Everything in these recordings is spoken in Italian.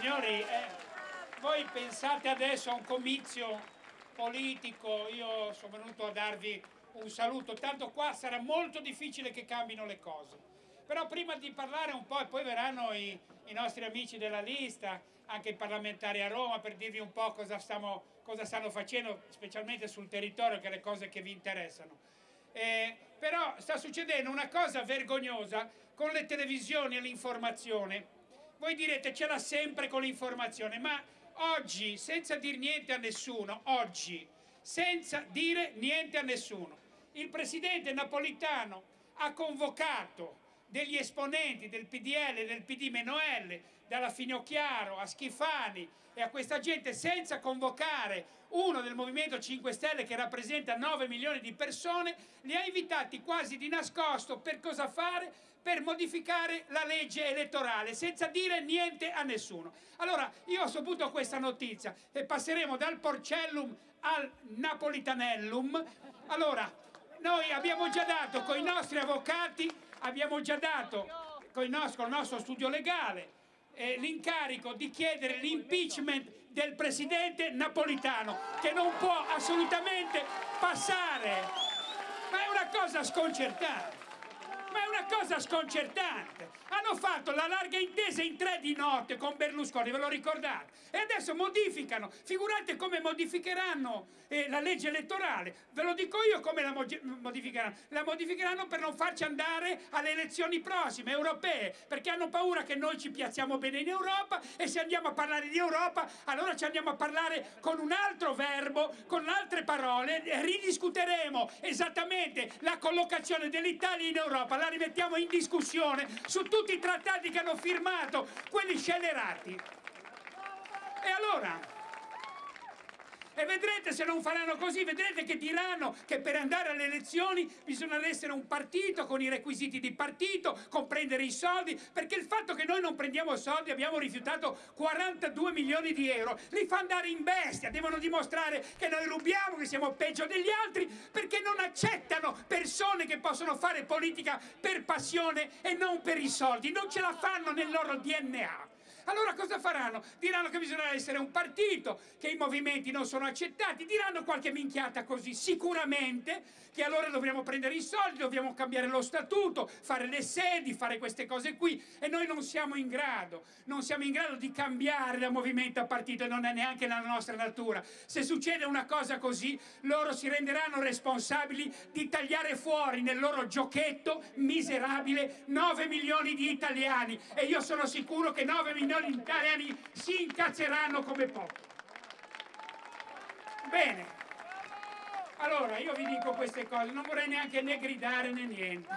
Signori, eh, voi pensate adesso a un comizio politico, io sono venuto a darvi un saluto, tanto qua sarà molto difficile che cambino le cose. Però prima di parlare un po', e poi verranno i, i nostri amici della lista, anche i parlamentari a Roma, per dirvi un po' cosa, stiamo, cosa stanno facendo, specialmente sul territorio, che è le cose che vi interessano. Eh, però sta succedendo una cosa vergognosa con le televisioni e l'informazione. Voi direte ce l'ha sempre con l'informazione, ma oggi, senza dire niente a nessuno, oggi, senza dire niente a nessuno, il presidente Napolitano ha convocato degli esponenti del PDL e del PD-L, dalla Finocchiaro a Schifani e a questa gente senza convocare uno del Movimento 5 Stelle che rappresenta 9 milioni di persone, li ha invitati quasi di nascosto per cosa fare? Per modificare la legge elettorale senza dire niente a nessuno. Allora io ho saputo questa notizia e passeremo dal Porcellum al Napolitanellum. Allora, noi abbiamo già dato con i nostri avvocati abbiamo già dato con il nostro, con il nostro studio legale eh, l'incarico di chiedere l'impeachment del presidente napolitano che non può assolutamente passare ma è una cosa sconcertante ma è una cosa sconcertante. Hanno fatto la larga intesa in tre di notte con Berlusconi, ve lo ricordate? E adesso modificano. Figurate come modificheranno eh, la legge elettorale. Ve lo dico io come la modificheranno. La modificheranno per non farci andare alle elezioni prossime, europee, perché hanno paura che noi ci piazziamo bene in Europa e se andiamo a parlare di Europa, allora ci andiamo a parlare con un altro verbo, con altre parole, ridiscuteremo esattamente la collocazione dell'Italia in Europa la rimettiamo in discussione su tutti i trattati che hanno firmato quelli scellerati. E allora, e vedrete se non faranno così, vedrete che diranno che per andare alle elezioni bisogna essere un partito con i requisiti di partito, comprendere i soldi, perché il fatto che noi non prendiamo soldi, abbiamo rifiutato 42 milioni di euro, li fa andare in bestia, devono dimostrare che noi rubiamo, che siamo peggio degli altri, perché non accettano persone che possono fare politica per passione e non per i soldi, non ce la fanno nel loro DNA. Allora cosa faranno? Diranno che bisogna essere un partito, che i movimenti non sono accettati, diranno qualche minchiata così, sicuramente che allora dobbiamo prendere i soldi, dobbiamo cambiare lo statuto, fare le sedi, fare queste cose qui e noi non siamo in grado, non siamo in grado di cambiare da movimento a partito e non è neanche nella nostra natura. Se succede una cosa così, loro si renderanno responsabili di tagliare fuori nel loro giochetto miserabile 9 milioni di italiani e io sono sicuro che 9 milioni di italiani si incazzeranno come poco. Bene. Allora, io vi dico queste cose, non vorrei neanche né gridare né niente.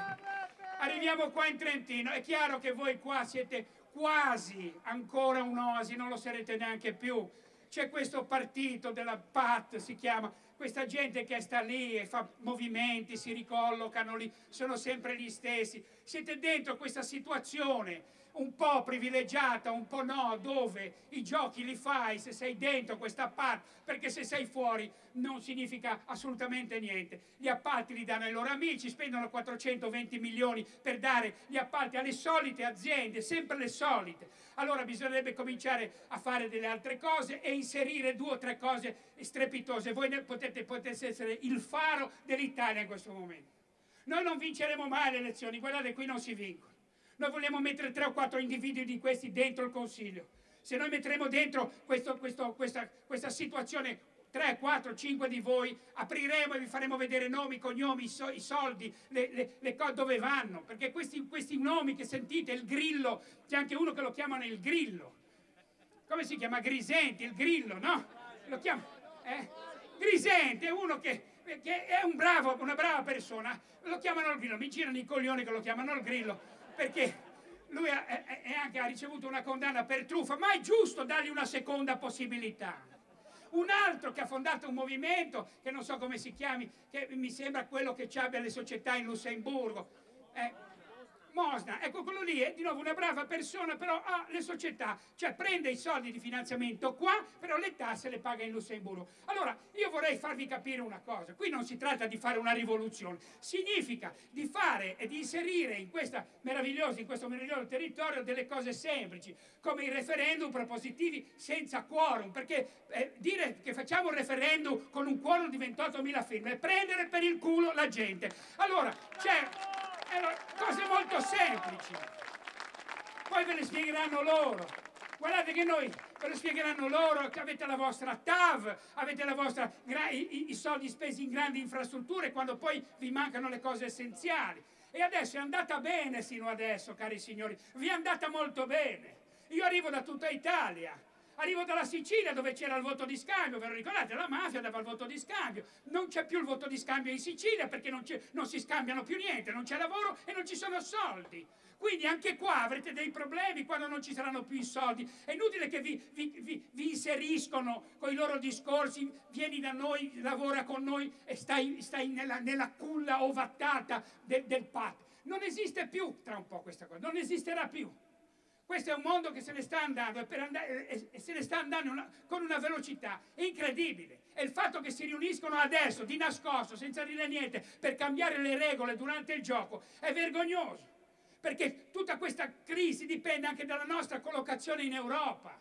Arriviamo qua in Trentino, è chiaro che voi qua siete quasi ancora un'oasi, non lo sarete neanche più. C'è questo partito della PAT, si chiama, questa gente che sta lì e fa movimenti, si ricollocano lì, sono sempre gli stessi. Siete dentro questa situazione un po' privilegiata, un po' no, dove i giochi li fai se sei dentro questa parte, perché se sei fuori non significa assolutamente niente. Gli appalti li danno ai loro amici, spendono 420 milioni per dare gli appalti alle solite aziende, sempre le solite. Allora bisognerebbe cominciare a fare delle altre cose e inserire due o tre cose strepitose. Voi potete, potete essere il faro dell'Italia in questo momento. Noi non vinceremo mai le elezioni, guardate qui non si vincono. Noi vogliamo mettere tre o quattro individui di questi dentro il Consiglio. Se noi metteremo dentro questo, questo, questa, questa situazione 3, 4, 5 di voi, apriremo e vi faremo vedere nomi, cognomi, i soldi, le, le, le cose dove vanno, perché questi, questi, nomi che sentite, il grillo, c'è anche uno che lo chiamano il grillo. Come si chiama? Grisenti, il grillo, no? Lo chiama, eh? Grisenti, è uno che, che è un bravo, una brava persona, lo chiamano il grillo, mi girano i coglioni che lo chiamano il grillo, perché lui ha, è, anche, ha ricevuto una condanna per truffa, ma è giusto dargli una seconda possibilità. Un altro che ha fondato un movimento, che non so come si chiami, che mi sembra quello che abbia le società in Lussemburgo. Eh, Mosna, ecco quello lì è di nuovo una brava persona, però ha le società, cioè prende i soldi di finanziamento qua, però le tasse le paga in Lussemburgo. Allora, io vorrei farvi capire una cosa, qui non si tratta di fare una rivoluzione, significa di fare e di inserire in, in questo meraviglioso territorio delle cose semplici, come i referendum propositivi senza quorum, perché eh, dire che facciamo un referendum con un quorum di 28.000 firme è prendere per il culo la gente. Allora, c'è cose molto semplici. Poi ve le spiegheranno loro. Guardate che noi ve lo spiegheranno loro che avete la vostra TAV, avete la vostra, i, i soldi spesi in grandi infrastrutture quando poi vi mancano le cose essenziali. E adesso è andata bene sino adesso, cari signori, vi è andata molto bene. Io arrivo da tutta Italia, Arrivo dalla Sicilia dove c'era il voto di scambio, ve lo ricordate? La mafia dava il voto di scambio. Non c'è più il voto di scambio in Sicilia perché non, non si scambiano più niente, non c'è lavoro e non ci sono soldi. Quindi anche qua avrete dei problemi quando non ci saranno più i soldi. È inutile che vi, vi, vi, vi inseriscono con i loro discorsi, vieni da noi, lavora con noi e stai, stai nella, nella, culla ovattata del, del PAT. Non esiste più tra un po' questa cosa, non esisterà più. Questo è un mondo che se ne sta andando e, andare, e, e se ne sta andando una, con una velocità incredibile. E il fatto che si riuniscono adesso, di nascosto, senza dire niente, per cambiare le regole durante il gioco, è vergognoso. Perché tutta questa crisi dipende anche dalla nostra collocazione in Europa.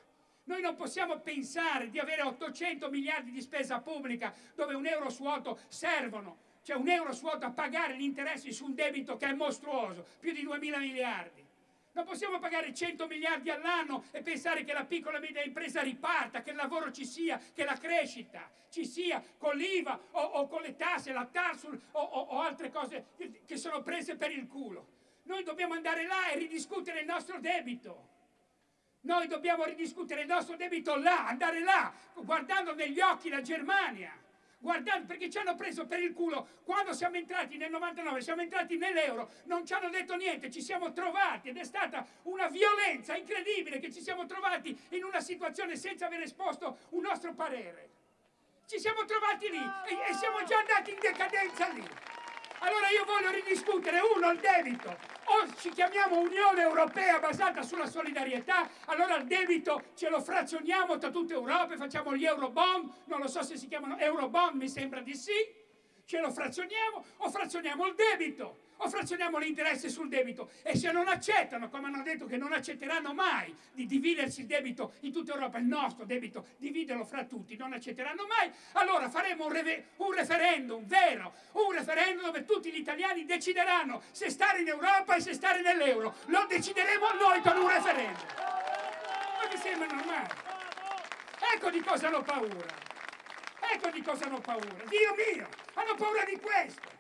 Noi non possiamo pensare di avere 800 miliardi di spesa pubblica dove un euro su 8 servono, cioè un euro su 8 a pagare gli interessi su un debito che è mostruoso, più di 2 mila miliardi. Non possiamo pagare 100 miliardi all'anno e pensare che la piccola e media impresa riparta, che il lavoro ci sia, che la crescita ci sia con l'IVA o, o, con le tasse, la TARSUL o, o altre cose che sono prese per il culo. Noi dobbiamo andare là e ridiscutere il nostro debito. Noi dobbiamo ridiscutere il nostro debito là, andare là, guardando negli occhi la Germania guardando perché ci hanno preso per il culo quando siamo entrati nel 99, siamo entrati nell'euro, non ci hanno detto niente, ci siamo trovati ed è stata una violenza incredibile che ci siamo trovati in una situazione senza aver esposto un nostro parere. Ci siamo trovati lì e, e siamo già andati in decadenza lì. Allora io voglio ridiscutere, uno, il debito, o ci chiamiamo Unione Europea basata sulla solidarietà, allora il debito ce lo frazioniamo tra tutta Europa e facciamo gli Eurobond, non lo so se si chiamano Eurobond, mi sembra di sì, ce lo frazioniamo o frazioniamo il debito o frazioniamo l'interesse sul debito e se non accettano, come hanno detto che non accetteranno mai di dividersi il debito in tutta Europa, il nostro debito, dividerlo fra tutti, non accetteranno mai, allora faremo un, un referendum vero, un referendum dove tutti gli italiani decideranno se stare in Europa e se stare nell'euro, lo decideremo noi con un referendum. Ma mi sembra normale. Ecco di cosa hanno paura. Ecco di cosa hanno paura. Dio mio, hanno paura di questo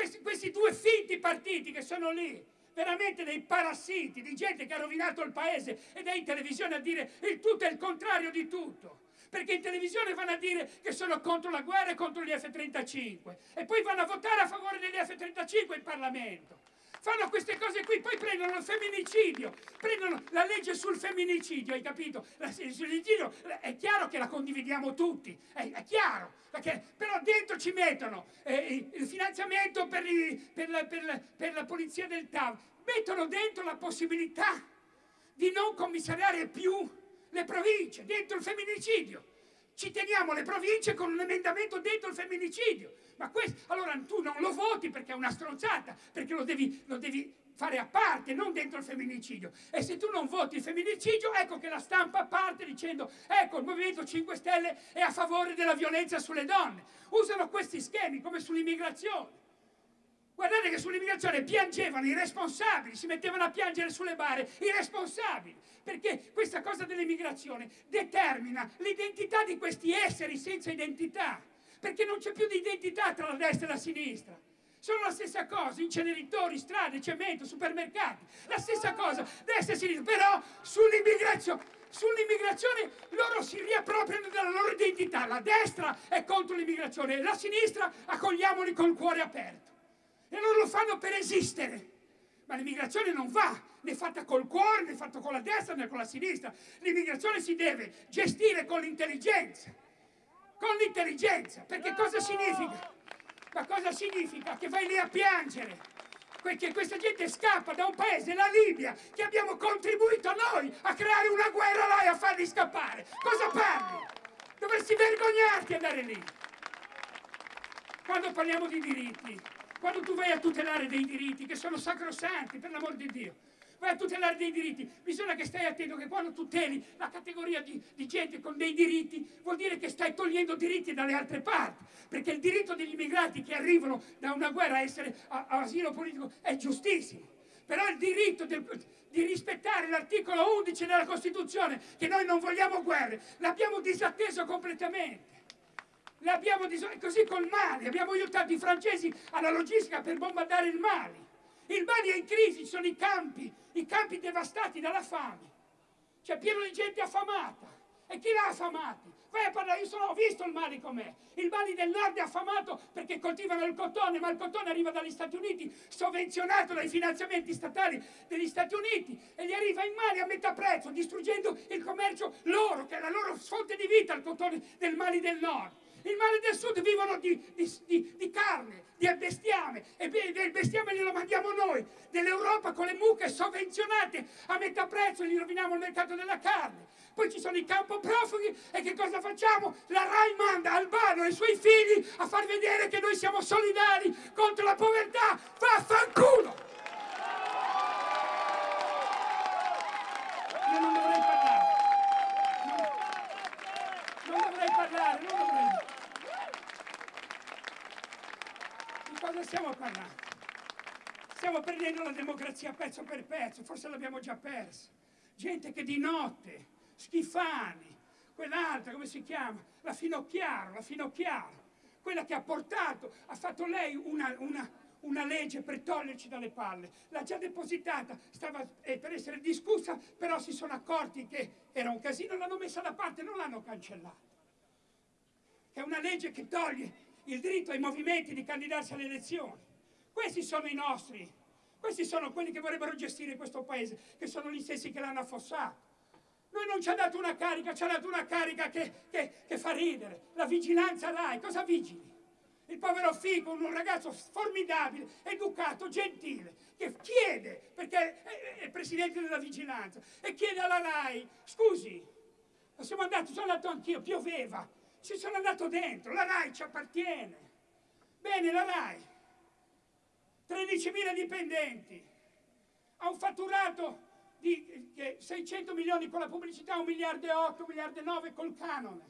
questi, questi due finti partiti che sono lì, veramente dei parassiti, di gente che ha rovinato il paese ed è in televisione a dire il tutto è il contrario di tutto. Perché in televisione vanno a dire che sono contro la guerra e contro gli F-35 e poi vanno a votare a favore degli F-35 in Parlamento fanno queste cose qui, poi prendono il femminicidio, prendono la legge sul femminicidio, hai capito? La, sul femminicidio è chiaro che la condividiamo tutti, è, è chiaro, perché, però dentro ci mettono eh, il finanziamento per, i, per, la, per, la, per la polizia del TAV, mettono dentro la possibilità di non commissariare più le province, dentro il femminicidio. Ci teniamo le province con un emendamento dentro il femminicidio. Ma questo, allora tu non lo voti perché è una stronzata, perché lo devi, lo devi fare a parte, non dentro il femminicidio. E se tu non voti il femminicidio, ecco che la stampa parte dicendo ecco il Movimento 5 Stelle è a favore della violenza sulle donne. Usano questi schemi come sull'immigrazione. Guardate che sull'immigrazione piangevano i responsabili, si mettevano a piangere sulle bare i responsabili perché questa cosa dell'immigrazione determina l'identità di questi esseri senza identità, perché non c'è più di identità tra la destra e la sinistra. Sono la stessa cosa, inceneritori, strade, cemento, supermercati, la stessa cosa, destra e sinistra, però sull'immigrazione sull'immigrazione loro si riappropriano della loro identità. La destra è contro l'immigrazione e la sinistra accogliamoli col cuore aperto. E non lo fanno per esistere. Ma l'immigrazione non va né fatta col cuore, né fatta con la destra, né con la sinistra. L'immigrazione si deve gestire con l'intelligenza. Con l'intelligenza. Perché cosa significa? Ma cosa significa? Che vai lì a piangere. perché questa gente scappa da un paese, la Libia, che abbiamo contribuito noi a creare una guerra là e a farli scappare. Cosa parli? Dovresti vergognarti andare lì. Quando parliamo di diritti, quando tu vai a tutelare dei diritti che sono sacrosanti, per l'amor di Dio, vai a tutelare dei diritti, bisogna che stai attento che quando tuteli la categoria di, di, gente con dei diritti, vuol dire che stai togliendo diritti dalle altre parti, perché il diritto degli immigrati che arrivano da una guerra a essere a, a asilo politico è giustissimo, però il diritto del, di rispettare l'articolo 11 della Costituzione, che noi non vogliamo guerre, l'abbiamo disatteso completamente. L'abbiamo dis- così col Mali, abbiamo aiutato i francesi alla logistica per bombardare il Mali. Il Mali è in crisi, ci sono i campi, i campi devastati dalla fame. C'è pieno di gente affamata. E chi l'ha affamati? Vai a parlare, io sono, ho visto il Mali com'è. Il Mali del Nord è affamato perché coltivano il cotone, ma il cotone arriva dagli Stati Uniti, sovvenzionato dai finanziamenti statali degli Stati Uniti, e gli arriva in Mali a metà prezzo, distruggendo il commercio loro, che è la loro fonte di vita, il cotone del Mali del Nord. Il male del sud vivono di, di, di, di carne, di bestiame, e il bestiame glielo mandiamo noi, dell'Europa con le mucche sovvenzionate a metà prezzo, gli roviniamo il mercato della carne. Poi ci sono i campo profughi e che cosa facciamo? La RAI manda Albano e i suoi figli a far vedere che noi siamo solidari contro la povertà. Vaffanculo! Io non dovrei parlare. Non, non dovrei parlare, non dovrei. Di cosa stiamo parlando? Stiamo perdendo la democrazia pezzo per pezzo, forse l'abbiamo già persa. Gente che di notte, Schifani, quell'altra, come si chiama? La Finocchiaro, la Finocchiaro, quella che ha portato, ha fatto lei una, una, una legge per toglierci dalle palle. L'ha già depositata, stava eh, per essere discussa, però si sono accorti che era un casino, l'hanno messa da parte, non l'hanno cancellata. È una legge che toglie il diritto ai movimenti di candidarsi alle elezioni. Questi sono i nostri, questi sono quelli che vorrebbero gestire questo paese, che sono gli stessi che l'hanno affossato. Noi non ci ha dato una carica, ci ha dato una carica che, che, che fa ridere. La vigilanza RAI, cosa vigili? Il povero Fico, un ragazzo formidabile, educato, gentile, che chiede, perché è il presidente della vigilanza, e chiede alla RAI, scusi, siamo andati, sono andato anch'io, pioveva, ci sono andato dentro, la RAI ci appartiene. Bene, la RAI, 13.000 dipendenti, ha un fatturato di 600 milioni con la pubblicità, 1 miliardo e 8, 1 miliardo e 9 col canone,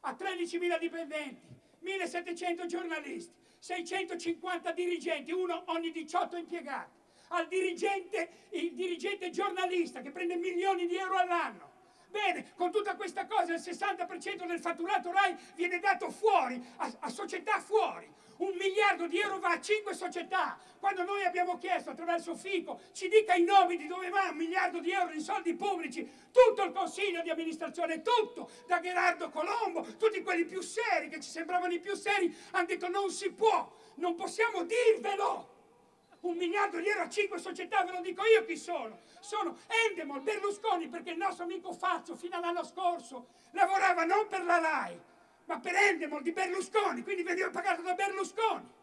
ha 13.000 dipendenti, 1.700 giornalisti, 650 dirigenti, uno ogni 18 impiegati, al dirigente, il dirigente giornalista che prende milioni di euro all'anno, Bene, con tutta questa cosa il 60% del fatturato RAI viene dato fuori, a, a, società fuori. Un miliardo di euro va a cinque società. Quando noi abbiamo chiesto attraverso FICO, ci dica i nomi di dove va un miliardo di euro in soldi pubblici, tutto il consiglio di amministrazione, tutto, da Gerardo Colombo, tutti quelli più seri, che ci sembravano i più seri, hanno detto non si può, non possiamo dirvelo un miliardo di euro a cinque società, ve lo dico io chi sono. Sono Endemol, Berlusconi, perché il nostro amico Fazio fino all'anno scorso lavorava non per la RAI, ma per Endemol di Berlusconi, quindi veniva pagato da Berlusconi.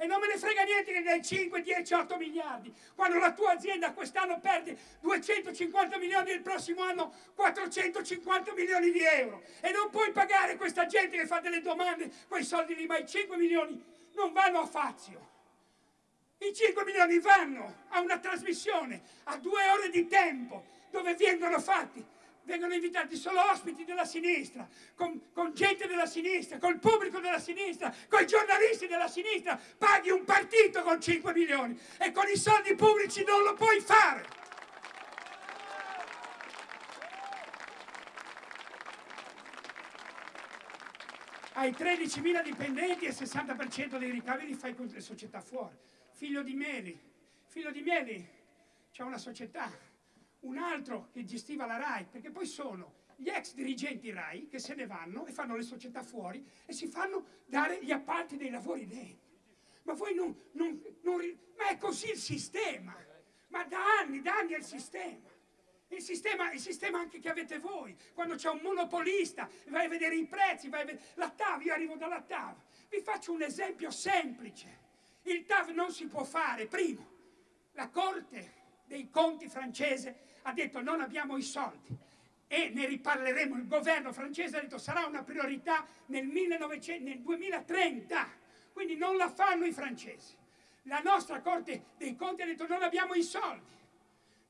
E non me ne frega niente che dai 5, 10, 8 miliardi. Quando la tua azienda quest'anno perde 250 milioni e il prossimo anno 450 milioni di euro. E non puoi pagare questa gente che fa delle domande, quei soldi lì, ma i 5 milioni non vanno a Fazio. I 5 milioni vanno a una trasmissione, a due ore di tempo, dove vengono fatti, vengono invitati solo ospiti della sinistra, con, con gente della sinistra, col pubblico della sinistra, con i giornalisti della sinistra. Paghi un partito con 5 milioni e con i soldi pubblici non lo puoi fare. Hai 13.000 dipendenti e il 60% dei ricavi li fai con le società fuori figlio di Meli. Figlio di Meli c'è una società, un altro che gestiva la RAI, perché poi sono gli ex dirigenti RAI che se ne vanno e fanno le società fuori e si fanno dare gli appalti dei lavori dentro. Ma voi non, non, non ma è così il sistema, ma da anni, da anni è il sistema. Il sistema, il sistema anche che avete voi, quando c'è un monopolista, vai a vedere i prezzi, vai a vedere la TAV, io arrivo dalla TAV. Vi faccio un esempio semplice. Il TAV non si può fare. Primo, la Corte dei Conti francese ha detto non abbiamo i soldi e ne riparleremo. Il governo francese ha detto sarà una priorità nel, 1900, nel 2030, quindi non la fanno i francesi. La nostra Corte dei Conti ha detto non abbiamo i soldi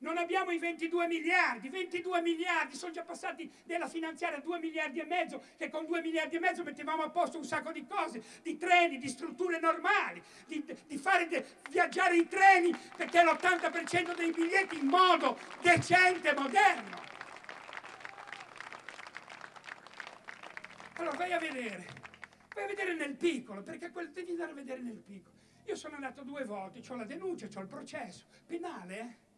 non abbiamo i 22 miliardi, 22 miliardi, sono già passati della finanziaria 2 miliardi e mezzo, che con 2 miliardi e mezzo mettevamo a posto un sacco di cose, di treni, di strutture normali, di, di fare de, viaggiare i treni, perché l'80% dei biglietti in modo decente moderno. Allora vai a vedere, vai a vedere nel piccolo, perché quel devi andare a vedere nel piccolo. Io sono andato due volte, ho la denuncia, ho il processo, penale, eh?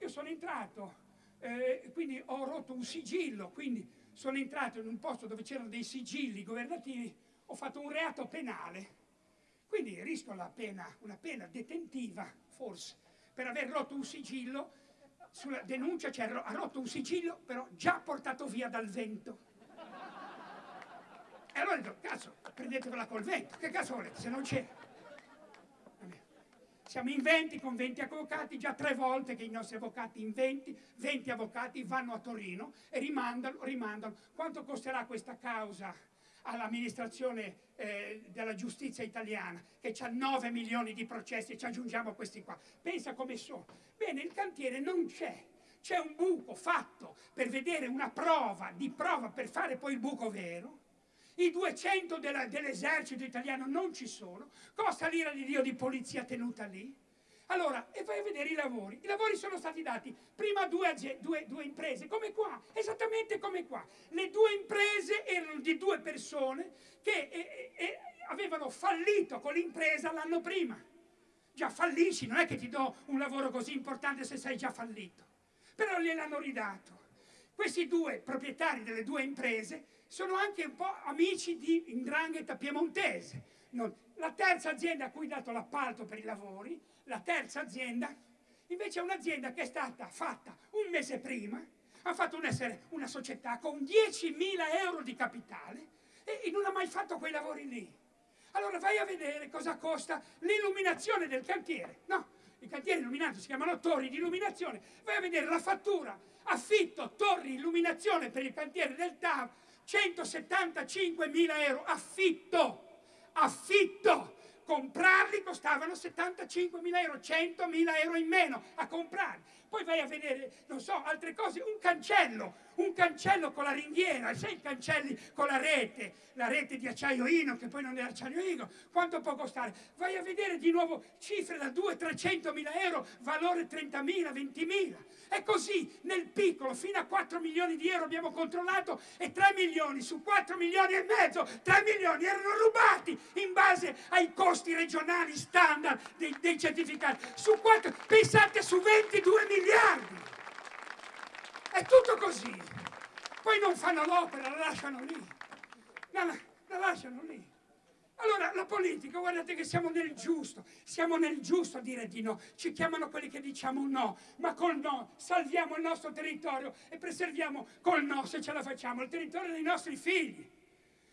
Io sono entrato, eh, quindi ho rotto un sigillo, quindi sono entrato in un posto dove c'erano dei sigilli governativi, ho fatto un reato penale, quindi rischio la pena, una pena detentiva, forse, per aver rotto un sigillo, sulla denuncia c'è, ha rotto un sigillo, però già portato via dal vento. E allora detto, cazzo, prendetevela col vento, che cazzo volete, se non c'è? Siamo in 20 con 20 avvocati, già tre volte che i nostri avvocati in 20, 20 avvocati vanno a Torino e rimandano, rimandano. Quanto costerà questa causa all'amministrazione eh, della giustizia italiana, che ha 9 milioni di processi e ci aggiungiamo questi qua? Pensa come sono. Bene, il cantiere non c'è. C'è un buco fatto per vedere una prova di prova per fare poi il buco vero i 200 dell'esercito italiano non ci sono, costa l'ira di Dio di polizia tenuta lì. Allora, e vai a vedere i lavori. I lavori sono stati dati prima a due, due, due, imprese, come qua, esattamente come qua. Le due imprese erano di due persone che e, e, avevano fallito con l'impresa l'anno prima. Già fallisci, non è che ti do un lavoro così importante se sei già fallito. Però gliel'hanno ridato. Questi due proprietari delle due imprese sono anche un po' amici di Indrangheta piemontese. Non. La terza azienda a cui ho dato l'appalto per i lavori, la terza azienda, invece è un'azienda che è stata fatta un mese prima, ha fatto un essere una società con 10.000 euro di capitale e, e non ha mai fatto quei lavori lì. Allora vai a vedere cosa costa l'illuminazione del cantiere. No, i cantieri illuminati si chiamano torri di illuminazione. Vai a vedere la fattura, affitto, torri, illuminazione per il cantiere del TAV, 175 mila euro, affitto, affitto, comprarli costavano 75 mila euro, 100 mila euro in meno a comprarli. Poi vai a vedere, non so, altre cose, un cancello, un cancello con la ringhiera, sai i cancelli con la rete, la rete di acciaio Ino, che poi non è acciaio Ino, quanto può costare? Vai a vedere di nuovo cifre da 200-300 mila euro, valore 30 mila, 20 mila. E così nel piccolo, fino a 4 milioni di euro abbiamo controllato e 3 milioni su 4 milioni e mezzo, 3 milioni erano rubati in base ai costi regionali standard dei, dei certificati. Su 4, pensate su 22 miliardi. È tutto così. Poi non fanno l'opera, la lasciano lì. La, la lasciano lì. Allora la politica, guardate che siamo nel giusto, siamo nel giusto a dire di no, ci chiamano quelli che diciamo no, ma col no salviamo il nostro territorio e preserviamo col no, se ce la facciamo, il territorio dei nostri figli.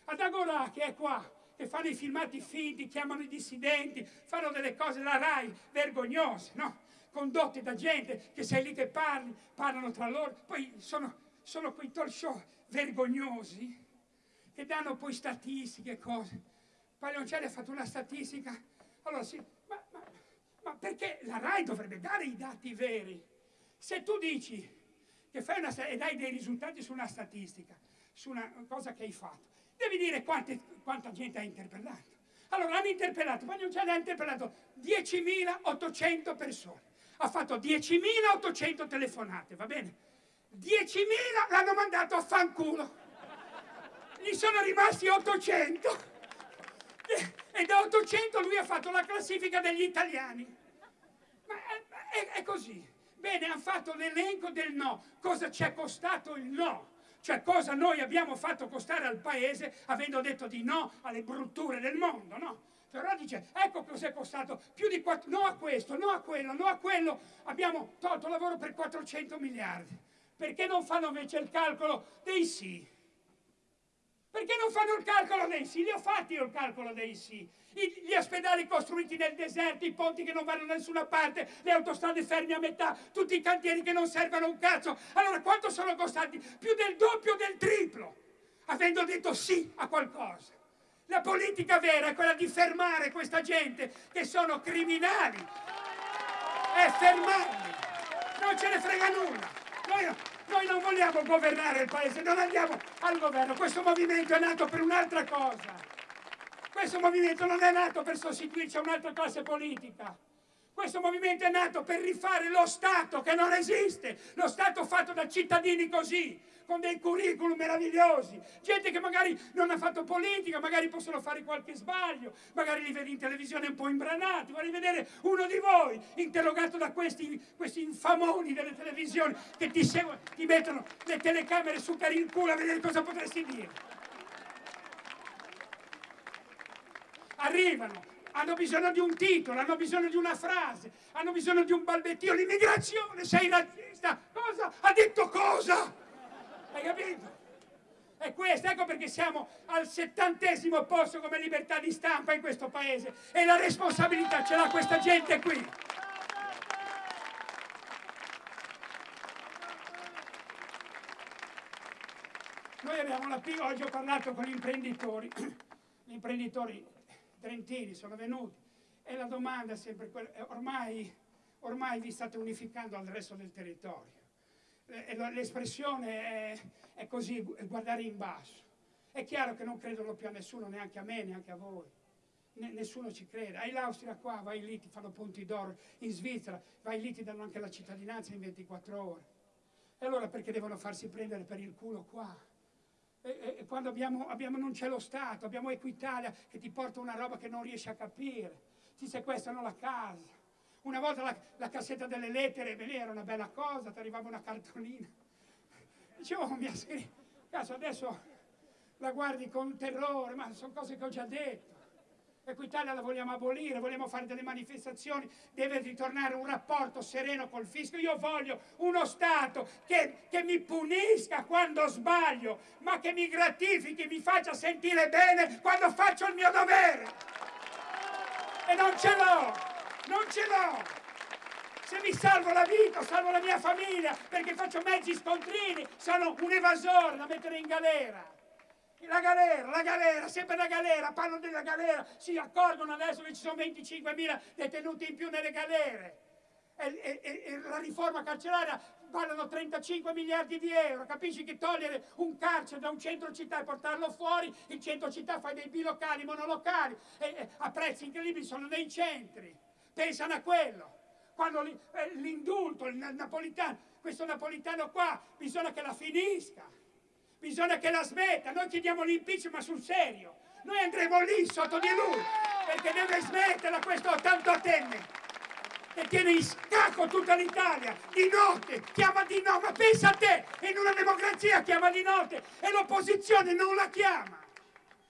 Ad Agorà, che è qua, che fanno i filmati finti, chiamano i dissidenti, fanno delle cose, la RAI, vergognose, no? Condotte da gente che sei lì che parli, parlano tra loro, poi sono, sono quei talk show vergognosi che danno poi statistiche e cose. Paglioncelli ha fatto una statistica, allora sì, ma, ma, ma perché la RAI dovrebbe dare i dati veri? Se tu dici che fai una e dai dei risultati su una statistica, su una cosa che hai fatto, devi dire quante, quanta gente hai interpellato. Allora hanno interpellato, Paglioncelli ha interpellato 10.800 persone ha fatto 10.800 telefonate, va bene? 10.000 l'hanno mandato a fanculo. Gli sono rimasti 800 e da 800 lui ha fatto la classifica degli italiani. Ma è, è, è così. Bene, ha fatto l'elenco del no. Cosa ci è costato il no? Cioè cosa noi abbiamo fatto costare al paese avendo detto di no alle brutture del mondo, no? Però dice, ecco cos'è costato, più di 4, no a questo, no a quello, no a quello, abbiamo tolto lavoro per 400 miliardi. Perché non fanno invece il calcolo dei sì? Perché non fanno il calcolo dei sì? Li ho fatti io il calcolo dei sì. Gli ospedali costruiti nel deserto, i ponti che non vanno da nessuna parte, le autostrade ferme a metà, tutti i cantieri che non servono un cazzo. Allora quanto sono costati? Più del doppio del triplo, avendo detto sì a qualcosa. La politica vera è quella di fermare questa gente che sono criminali e fermarli. Non ce ne frega nulla. Noi, noi non vogliamo governare il paese, non andiamo al governo. Questo movimento è nato per un'altra cosa. Questo movimento non è nato per sostituirci a un'altra classe politica. Questo movimento è nato per rifare lo Stato che non esiste, lo Stato fatto da cittadini così, con dei curriculum meravigliosi, gente che magari non ha fatto politica, magari possono fare qualche sbaglio, magari li vedi in televisione un po' imbranati, vuoi vedere uno di voi interrogato da questi, questi infamoni delle televisioni che ti, seguono, ti mettono le telecamere su per il culo a vedere cosa potresti dire. Arrivano, hanno bisogno di un titolo, hanno bisogno di una frase, hanno bisogno di un balbettio. L'immigrazione, sei razzista. Cosa? Ha detto cosa? Hai capito? È questo, ecco perché siamo al settantesimo posto come libertà di stampa in questo paese e la responsabilità ce l'ha questa gente qui. Noi abbiamo la piccola, oggi ho parlato con gli imprenditori, gli imprenditori trentini sono venuti e la domanda è sempre quella, ormai, ormai vi state unificando al resto del territorio l'espressione è, è così, guardare in basso. È chiaro che non credono più a nessuno, neanche a me, neanche a voi. nessuno ci crede. Hai l'Austria qua, vai lì, ti fanno punti d'oro. In Svizzera, vai lì, ti danno anche la cittadinanza in 24 ore. E allora perché devono farsi prendere per il culo qua? E, e quando abbiamo, abbiamo, non c'è lo Stato, abbiamo Equitalia che ti porta una roba che non riesci a capire, ti sequestrano la casa, una volta la, la cassetta delle lettere, beh, era una bella cosa, ti arrivava una cartolina. Dicevo, oh, mia cazzo, adesso la guardi con terrore, ma sono cose che ho già detto. Equitalia la vogliamo abolire, vogliamo fare delle manifestazioni, deve ritornare un rapporto sereno col fisco. Io voglio uno Stato che, che, mi punisca quando sbaglio, ma che mi gratifichi, mi faccia sentire bene quando faccio il mio dovere. E non ce l'ho non ce l'ho! Se mi salvo la vita, salvo la mia famiglia, perché faccio mezzi scontrini, sono un evasore da mettere in galera. La galera, la galera, sempre la galera, parlano della galera, si accorgono adesso che ci sono 25.000 detenuti in più nelle galere. E, e, e, la riforma carceraria parlano 35 miliardi di euro, capisci che togliere un carcere da un centro città e portarlo fuori, il centro città fa dei bilocali, monolocali, e, a prezzi incredibili sono nei centri pensano a quello. Quando eh, l'indulto, il napolitano, questo napolitano qua, bisogna che la finisca, bisogna che la smetta. Noi chiediamo l'impeachment ma sul serio. Noi andremo lì sotto di lui, perché deve smetterla questo ottantotenne che tiene in scacco tutta l'Italia, di notte, chiama di no, ma pensa a te, in una democrazia chiama di notte e l'opposizione non la chiama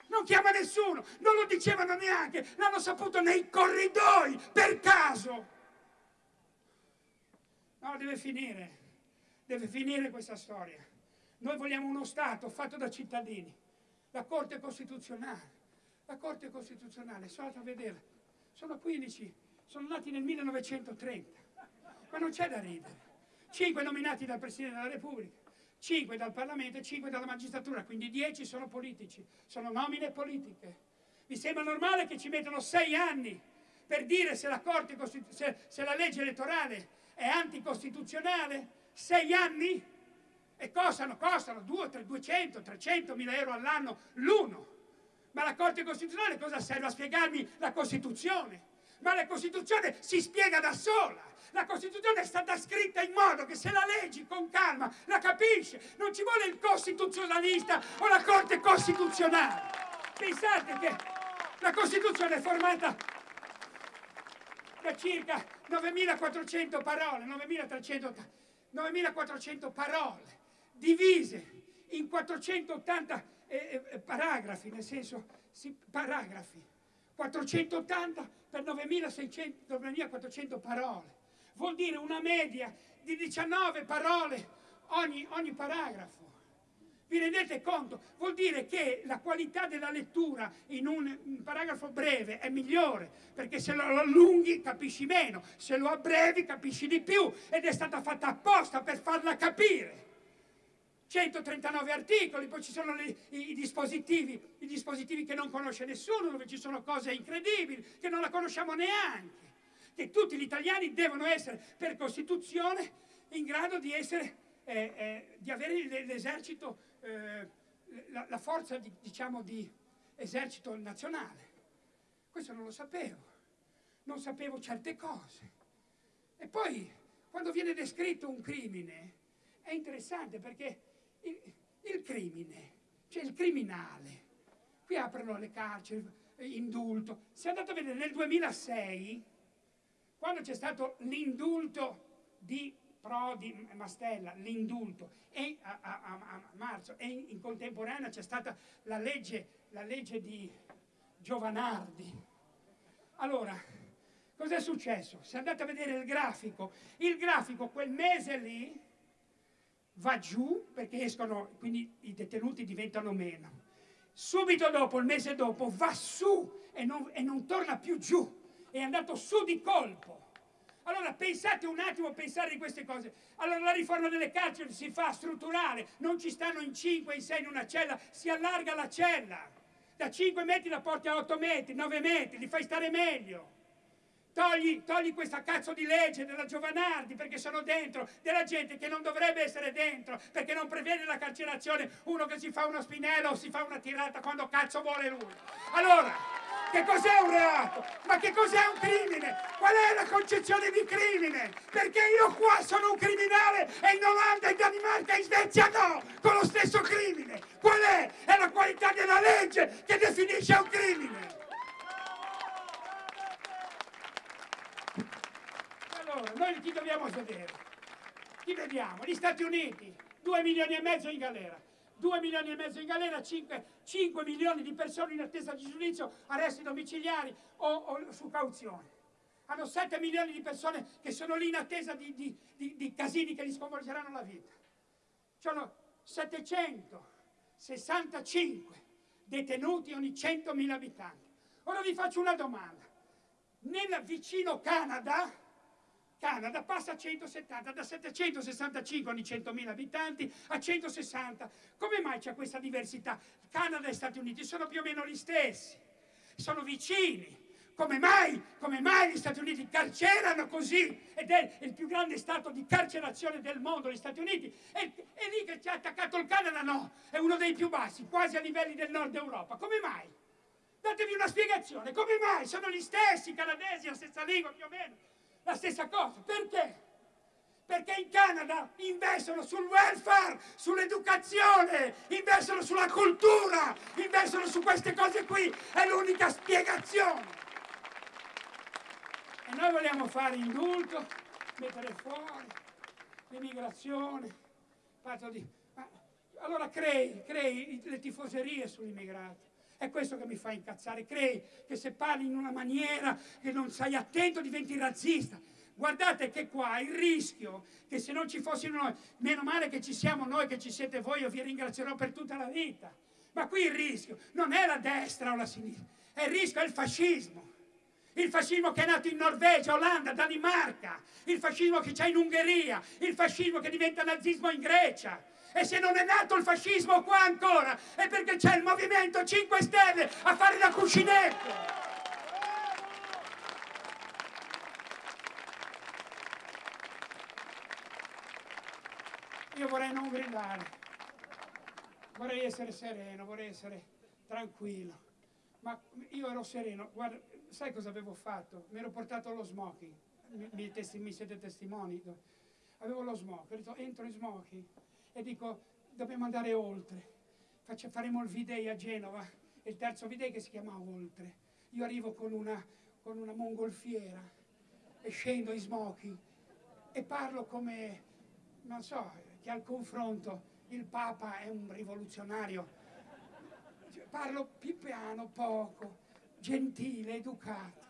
non chiama nessuno, non lo dicevano neanche, l'hanno saputo nei corridoi, per caso. No, deve finire, deve finire questa storia. Noi vogliamo uno Stato fatto da cittadini, la Corte Costituzionale, la Corte Costituzionale, sono andato a vedere, sono 15, sono nati nel 1930, ma non c'è da ridere. Cinque nominati dal Presidente della Repubblica, 5 dal Parlamento e 5 dalla magistratura, quindi 10 sono politici, sono nomine politiche. Vi sembra normale che ci mettano 6 anni per dire se la, se, se la legge elettorale è anticostituzionale? 6 anni? E costano, costano 200, 300 mila euro all'anno l'uno. Ma la Corte Costituzionale cosa serve a spiegarmi la Costituzione? Ma la Costituzione si spiega da sola. La Costituzione è stata scritta in modo che se la leggi con calma la capisce. Non ci vuole il costituzionalista o la Corte Costituzionale. Pensate che la Costituzione è formata da circa 9.400 parole, 9.400 parole, divise in 480 eh, eh, paragrafi, nel senso, sì, paragrafi, 480 per 9.400 parole vuol dire una media di 19 parole ogni, ogni paragrafo. Vi rendete conto? Vuol dire che la qualità della lettura in un, un paragrafo breve è migliore, perché se lo allunghi capisci meno, se lo abbrevi capisci di più ed è stata fatta apposta per farla capire. 139 articoli, poi ci sono le, i, dispositivi, i dispositivi che non conosce nessuno, dove ci sono cose incredibili, che non la conosciamo neanche, che tutti gli italiani devono essere per Costituzione in grado di, essere, eh, eh, di avere l'esercito eh, la, la, forza di, diciamo, di esercito nazionale. Questo non lo sapevo, non sapevo certe cose. E poi, quando viene descritto un crimine, è interessante perché il, il crimine, cioè il criminale, qui aprono le carceri, indulto. Se andate a vedere nel 2006, quando c'è stato l'indulto di Prodi, Mastella, l'indulto, e a, a, a, marzo, e in, in contemporanea c'è stata la legge, la legge di Giovanardi. Allora, cos'è successo? Se andate a vedere il grafico, il grafico quel mese lì va giù perché escono, quindi i detenuti diventano meno. Subito dopo, il mese dopo, va su e non, e non torna più giù, è andato su di colpo. Allora pensate un attimo a pensare di queste cose. Allora la riforma delle carceri si fa strutturale, non ci stanno in 5, in 6 in una cella, si allarga la cella. Da 5 metri la porti a 8 metri, 9 metri, li fai stare meglio. Togli, togli, questa cazzo di legge della Giovanardi perché sono dentro della gente che non dovrebbe essere dentro perché non prevede la carcerazione uno che si fa uno spinello o si fa una tirata quando cazzo vuole lui. Allora, che cos'è un reato? Ma che cos'è un crimine? Qual è la concezione di crimine? Perché io qua sono un criminale e in Olanda, in Danimarca in Svezia no, con lo stesso crimine. Qual è? È la qualità della legge che definisce un crimine. Allora, noi chi dobbiamo vedere? Chi vediamo? Gli Stati Uniti, 2 milioni e mezzo in galera. 2 milioni e mezzo in galera, 5, 5 milioni di persone in attesa di giudizio, arresti domiciliari o, o, su cauzione. Hanno 7 milioni di persone che sono lì in attesa di, di, di, di casini che gli sconvolgeranno la vita. Sono 765 detenuti ogni 100.000 abitanti. Ora vi faccio una domanda. Nel vicino Canada, Canada passa a 170, da 765 ogni 100.000 abitanti a 160. Come mai c'è questa diversità? Canada e Stati Uniti sono più o meno gli stessi, sono vicini. Come mai, come mai gli Stati Uniti carcerano così? Ed è il più grande stato di carcerazione del mondo, gli Stati Uniti. E, e lì che ci ha attaccato il Canada no, è uno dei più bassi, quasi a livelli del nord Europa. Come mai? Datevi una spiegazione, come mai? Sono gli stessi canadesi, la stessa lingua più o meno la stessa cosa. Perché? Perché in Canada investono sul welfare, sull'educazione, investono sulla cultura, investono su queste cose qui. È l'unica spiegazione. E noi vogliamo fare indulto, mettere fuori l'immigrazione, parto di... Allora crei, crei le tifoserie sugli immigrati. È questo che mi fa incazzare. Crei che se parli in una maniera che non sei attento diventi razzista. Guardate che qua il rischio che se non ci fossimo noi, meno male che ci siamo noi, che ci siete voi, io vi ringrazierò per tutta la vita. Ma qui il rischio non è la destra o la sinistra, è il rischio, è il fascismo. Il fascismo che è nato in Norvegia, Olanda, Danimarca, il fascismo che c'è in Ungheria, il fascismo che diventa nazismo in Grecia, e se non è nato il fascismo qua ancora, è perché c'è il Movimento 5 Stelle a fare da cuscinetto. Io vorrei non gridare, vorrei essere sereno, vorrei essere tranquillo, ma io ero sereno, guarda, sai cosa avevo fatto? Mi ero portato lo smoking, mi, mi, mi siete testimoni, avevo lo smoking, ho detto entro in smoking e dico dobbiamo andare oltre. Faccio, faremo il V-Day a Genova, il terzo V-Day che si chiama Oltre. Io arrivo con una, con una mongolfiera e scendo in smoking e parlo come, non so, che al confronto il Papa è un rivoluzionario. Parlo più piano, poco, gentile, educato.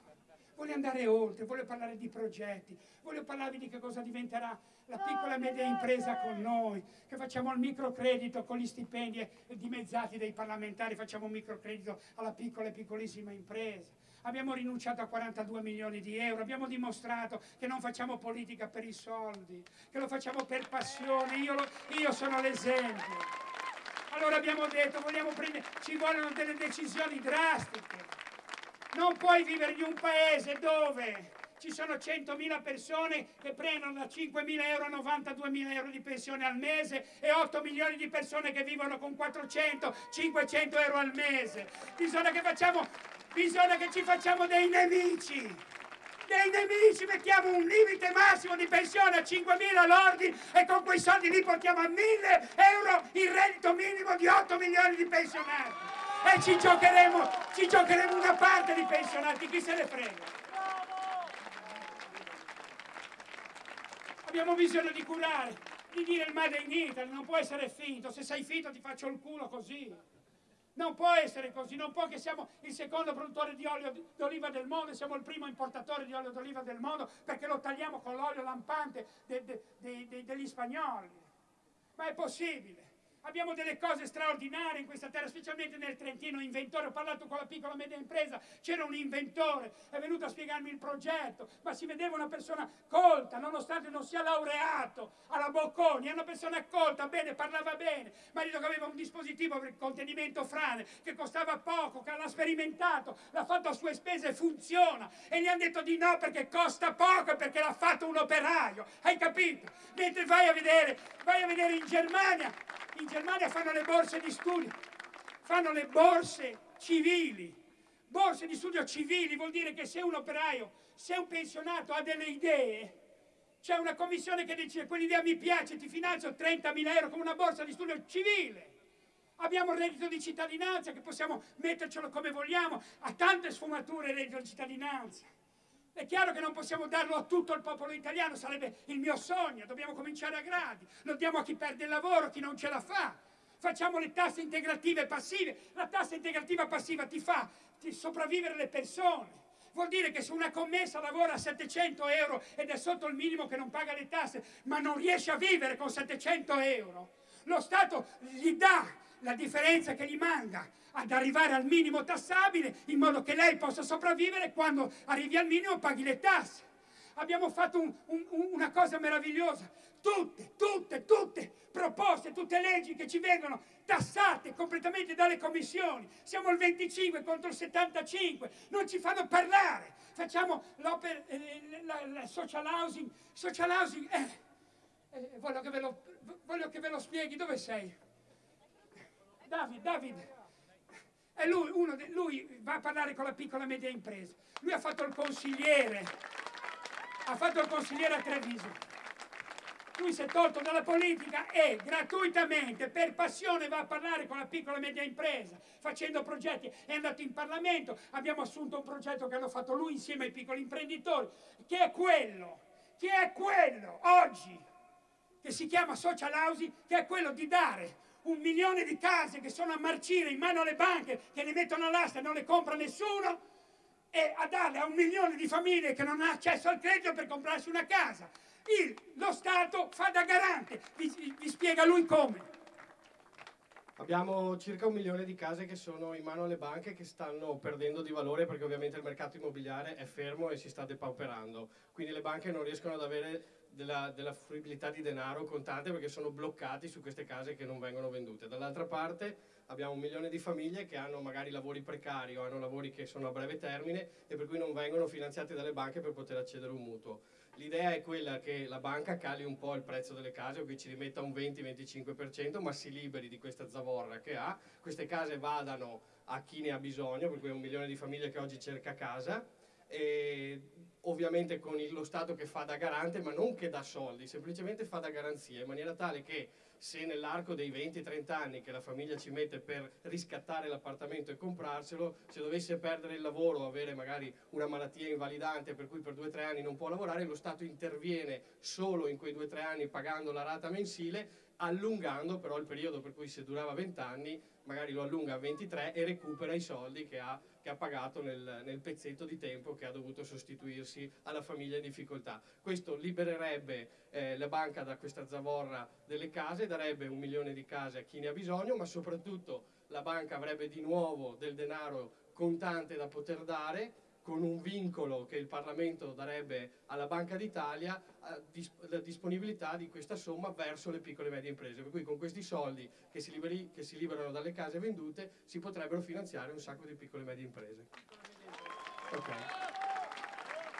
Voglio andare oltre, voglio parlare di progetti, voglio parlarvi di che cosa diventerà la piccola e media impresa con noi, che facciamo il microcredito con gli stipendi dimezzati dei parlamentari, facciamo un microcredito alla piccola e piccolissima impresa. Abbiamo rinunciato a 42 milioni di euro, abbiamo dimostrato che non facciamo politica per i soldi, che lo facciamo per passione, io, lo, io sono l'esempio. Allora abbiamo detto, vogliamo prendere, ci vogliono delle decisioni drastiche. Non puoi vivere in un paese dove ci sono 100.000 persone che prendono da 5.000 euro a 92.000 euro di pensione al mese e 8 milioni di persone che vivono con 400-500 euro al mese. Bisogna che, facciamo, bisogna che ci facciamo dei nemici dei nemici mettiamo un limite massimo di pensione a 5.000 lordi e con quei soldi li portiamo a 1.000 euro il reddito minimo di 8 milioni di pensionati e ci giocheremo, ci giocheremo una parte di pensionati, chi se ne frega? Abbiamo bisogno di curare, di dire il made in Italy, non può essere finto, se sei finto ti faccio il culo così. Non può essere così, non può che siamo il secondo produttore di olio d'oliva del mondo, siamo il primo importatore di olio d'oliva del mondo perché lo tagliamo con l'olio lampante de, de, de, degli spagnoli. Ma è possibile? Abbiamo delle cose straordinarie in questa terra, specialmente nel Trentino, inventore. Ho parlato con la piccola e media impresa, c'era un inventore, è venuto a spiegarmi il progetto, ma si vedeva una persona colta, nonostante non sia laureato alla Bocconi, è una persona colta, bene, parlava bene, marito che aveva un dispositivo per il contenimento frane, che costava poco, che l'ha sperimentato, l'ha fatto a sue spese e funziona. E gli hanno detto di no perché costa poco e perché l'ha fatto un operaio, hai capito? Mentre vai a vedere, vai a vedere in Germania, in Germania fanno le borse di studio, fanno le borse civili. Borse di studio civili vuol dire che se un operaio, se un pensionato ha delle idee, c'è una commissione che dice quell'idea mi piace, ti finanzio 30.000 euro con una borsa di studio civile. Abbiamo il reddito di cittadinanza che possiamo mettercelo come vogliamo, ha tante sfumature il reddito di cittadinanza. È chiaro che non possiamo darlo a tutto il popolo italiano, sarebbe il mio sogno, dobbiamo cominciare a gradi, lo diamo a chi perde il lavoro, a chi non ce la fa. Facciamo le tasse integrative passive, la tassa integrativa passiva ti fa ti sopravvivere le persone. Vuol dire che se una commessa lavora a 700 euro ed è sotto il minimo che non paga le tasse, ma non riesce a vivere con 700 euro, lo Stato gli dà la differenza che gli manca ad arrivare al minimo tassabile in modo che lei possa sopravvivere quando arrivi al minimo paghi le tasse. Abbiamo fatto un, un, una cosa meravigliosa, tutte, tutte, tutte proposte, tutte leggi che ci vengono tassate completamente dalle commissioni. Siamo il 25 contro il 75, non ci fanno parlare. Facciamo eh, la, la social housing, social housing, eh, eh, voglio, che lo, voglio che ve lo spieghi, dove sei? David, David, e lui, uno de, lui va a parlare con la piccola e media impresa. Lui ha fatto il consigliere, ha fatto il consigliere a Treviso. Lui si è tolto dalla politica e gratuitamente, per passione, va a parlare con la piccola e media impresa, facendo progetti. È andato in Parlamento, abbiamo assunto un progetto che hanno fatto lui insieme ai piccoli imprenditori, che è quello, che è quello, oggi, che si chiama social housing, che è quello di dare un milione di case che sono a marcire in mano alle banche, che le mettono all'asta e non le compra nessuno, e a darle a un milione di famiglie che non ha accesso al credito per comprarsi una casa. Il, lo Stato fa da garante, vi, vi spiega lui come. Abbiamo circa un milione di case che sono in mano alle banche che stanno perdendo di valore perché ovviamente il mercato immobiliare è fermo e si sta depauperando. Quindi le banche non riescono ad avere della, della fruibilità di denaro contante perché sono bloccati su queste case che non vengono vendute. Dall'altra parte abbiamo un milione di famiglie che hanno magari lavori precari o hanno lavori che sono a breve termine e per cui non vengono finanziati dalle banche per poter accedere a un mutuo. L'idea è quella che la banca cali un po' il prezzo delle case o che ci rimetta un 20-25% ma si liberi di questa zavorra che ha, queste case vadano a chi ne ha bisogno, per cui è un milione di famiglie che oggi cerca casa e ovviamente con lo Stato che fa da garante, ma non che dà soldi, semplicemente fa da garanzia, in maniera tale che se nell'arco dei 20-30 anni che la famiglia ci mette per riscattare l'appartamento e comprarselo, se dovesse perdere il lavoro o avere magari una malattia invalidante per cui per 2-3 anni non può lavorare, lo Stato interviene solo in quei 2-3 anni pagando la rata mensile, allungando però il periodo per cui se durava 20 anni magari lo allunga a 23 e recupera i soldi che ha che ha pagato nel, nel, pezzetto di tempo che ha dovuto sostituirsi alla famiglia in difficoltà. Questo libererebbe eh, la banca da questa zavorra delle case, darebbe un milione di case a chi ne ha bisogno, ma soprattutto la banca avrebbe di nuovo del denaro contante da poter dare con un vincolo che il Parlamento darebbe alla Banca d'Italia la disponibilità di questa somma verso le piccole e medie imprese. Per cui con questi soldi che si, liberi, che si liberano dalle case vendute si potrebbero finanziare un sacco di piccole e medie imprese. Okay.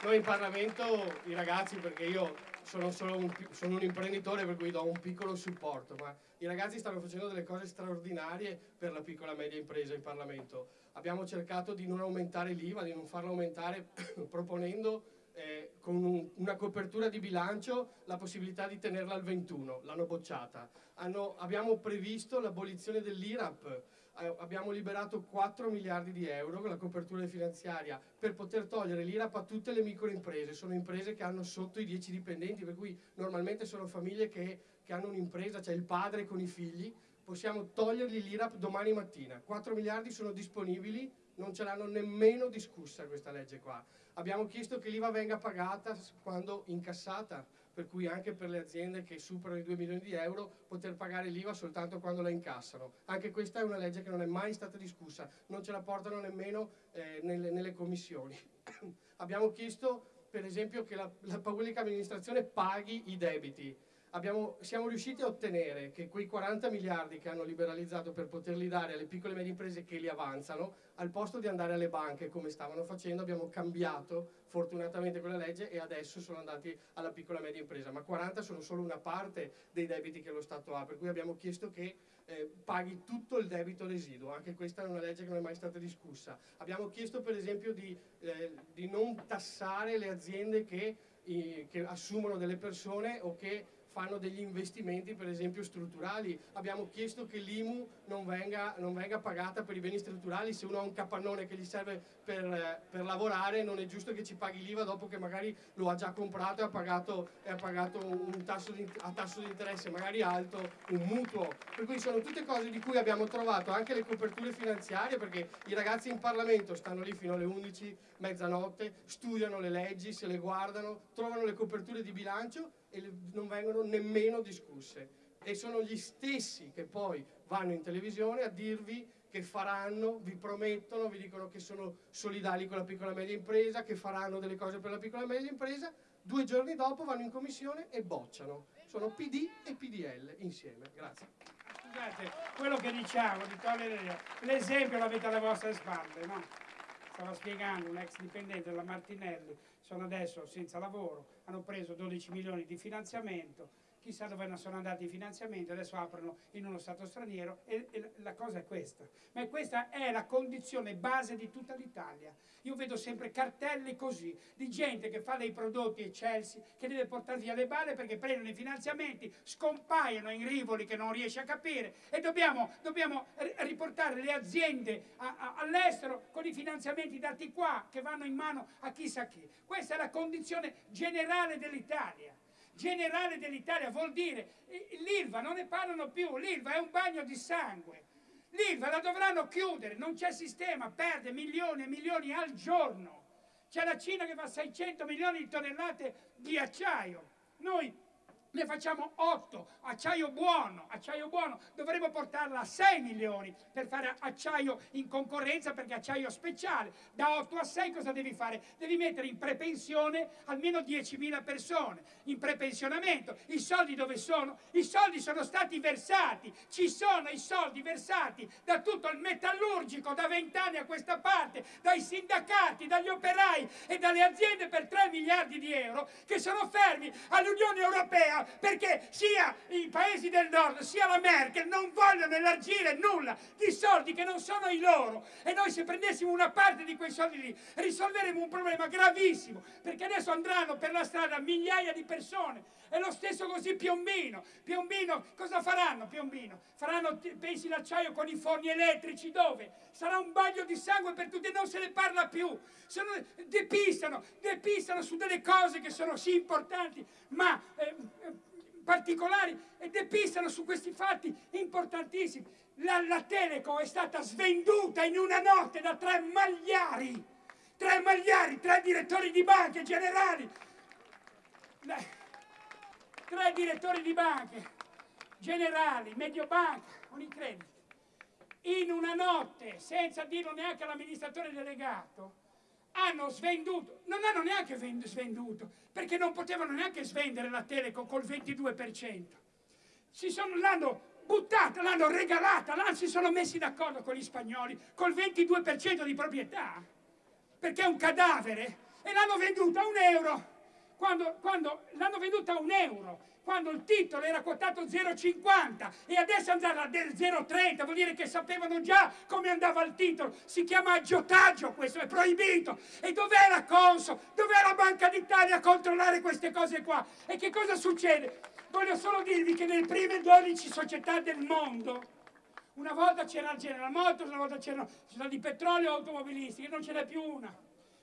Noi in Parlamento, i ragazzi, perché io sono, un, sono un imprenditore per cui do un piccolo supporto, ma i ragazzi stanno facendo delle cose straordinarie per la piccola e media impresa in Parlamento. Abbiamo cercato di non aumentare l'IVA, di non farla aumentare proponendo eh, con un, una copertura di bilancio la possibilità di tenerla al 21, l'hanno bocciata. Hanno, abbiamo previsto l'abolizione dell'IRAP, eh, abbiamo liberato 4 miliardi di euro con la copertura finanziaria per poter togliere l'IRAP a tutte le microimprese, sono imprese che hanno sotto i 10 dipendenti, per cui normalmente sono famiglie che, che hanno un'impresa, cioè il padre con i figli, possiamo togliergli l'IRAP domani mattina, 4 miliardi sono disponibili, non ce l'hanno nemmeno discussa questa legge qua. Abbiamo chiesto che l'IVA venga pagata quando incassata, per cui anche per le aziende che superano i 2 milioni di euro poter pagare l'IVA soltanto quando la incassano. Anche questa è una legge che non è mai stata discussa, non ce la portano nemmeno eh, nelle, nelle, commissioni. Abbiamo chiesto per esempio che la, la pubblica amministrazione paghi i debiti, abbiamo, siamo riusciti a ottenere che quei 40 miliardi che hanno liberalizzato per poterli dare alle piccole e medie imprese che li avanzano, al posto di andare alle banche come stavano facendo, abbiamo cambiato fortunatamente quella legge e adesso sono andati alla piccola e media impresa, ma 40 sono solo una parte dei debiti che lo Stato ha, per cui abbiamo chiesto che eh, paghi tutto il debito residuo, anche questa è una legge che non è mai stata discussa. Abbiamo chiesto per esempio di, eh, di non tassare le aziende che, eh, che assumono delle persone o che fanno degli investimenti per esempio strutturali. Abbiamo chiesto che l'IMU non venga, non venga, pagata per i beni strutturali, se uno ha un capannone che gli serve per, per lavorare non è giusto che ci paghi l'IVA dopo che magari lo ha già comprato e ha pagato, e ha pagato un tasso di, a tasso di interesse magari alto, un mutuo. Per cui sono tutte cose di cui abbiamo trovato anche le coperture finanziarie perché i ragazzi in Parlamento stanno lì fino alle 11, mezzanotte, studiano le leggi, se le guardano, trovano le coperture di bilancio e non vengono nemmeno discusse e sono gli stessi che poi vanno in televisione a dirvi che faranno, vi promettono, vi dicono che sono solidali con la piccola e media impresa, che faranno delle cose per la piccola e media impresa, due giorni dopo vanno in commissione e bocciano. Sono PD e PDL insieme. Grazie. Scusate, quello che diciamo di togliere l'esempio l'avete alle vostre spalle, no? Stava spiegando un ex dipendente della Martinelli, sono adesso senza lavoro, hanno preso 12 milioni di finanziamento, chissà dove sono andati i finanziamenti, adesso aprono in uno Stato straniero e, e, la cosa è questa. Ma questa è la condizione base di tutta l'Italia. Io vedo sempre cartelli così, di gente che fa dei prodotti eccelsi, che deve portare via le balle perché prendono i finanziamenti, scompaiono in rivoli che non riesce a capire e dobbiamo, dobbiamo riportare le aziende all'estero con i finanziamenti dati qua, che vanno in mano a chissà chi. Questa è la condizione generale dell'Italia generale dell'Italia, vuol dire l'ILVA non ne parlano più, l'ILVA è un bagno di sangue. L'ILVA la dovranno chiudere, non c'è sistema, perde milioni e milioni al giorno. C'è la Cina che fa 600 milioni di tonnellate di acciaio. Noi ne facciamo 8, acciaio buono, acciaio buono, dovremmo portarla a 6 milioni per fare acciaio in concorrenza perché acciaio speciale, da 8 a 6 cosa devi fare? Devi mettere in prepensione almeno 10.000 persone, in prepensionamento, i soldi dove sono? I soldi sono stati versati, ci sono i soldi versati da tutto il metallurgico da 20 anni a questa parte, dai sindacati, dagli operai e dalle aziende per 3 miliardi di euro che sono fermi all'Unione Europea perché sia i paesi del nord sia la Merkel non vogliono elargire nulla di soldi che non sono i loro e noi se prendessimo una parte di quei soldi lì risolveremo un problema gravissimo perché adesso andranno per la strada migliaia di persone e lo stesso così Piombino Piombino cosa faranno Piombino? faranno pensi l'acciaio con i forni elettrici dove? sarà un bagno di sangue per tutti e non se ne parla più sono, depistano, depistano su delle cose che sono sì importanti ma eh, particolari e depistano su questi fatti importantissimi. La, la Telecom è stata svenduta in una notte da tre magliari, tre magliari, tre direttori di banche generali, tre direttori di banche generali, Mediobanca, Unicredit, in una notte, senza dirlo neanche all'amministratore delegato, hanno svenduto, non hanno neanche svenduto, perché non potevano neanche svendere la Telecom col 22%. Si sono, l'hanno buttata, l'hanno regalata, si sono messi d'accordo con gli spagnoli col 22% di proprietà, perché è un cadavere, e l'hanno venduta a un euro. Quando, quando l'hanno venduta a un euro, quando il titolo era quotato 0,50 e adesso è andata del 0,30, vuol dire che sapevano già come andava il titolo. Si chiama aggiotaggio questo, è proibito. E dov'è la Conso? Dov'è la Banca d'Italia a controllare queste cose qua? E che cosa succede? Voglio solo dirvi che nelle prime 12 società del mondo, una volta c'era General Motors, una volta c'erano società di petrolio automobilistiche, non ce n'è più una.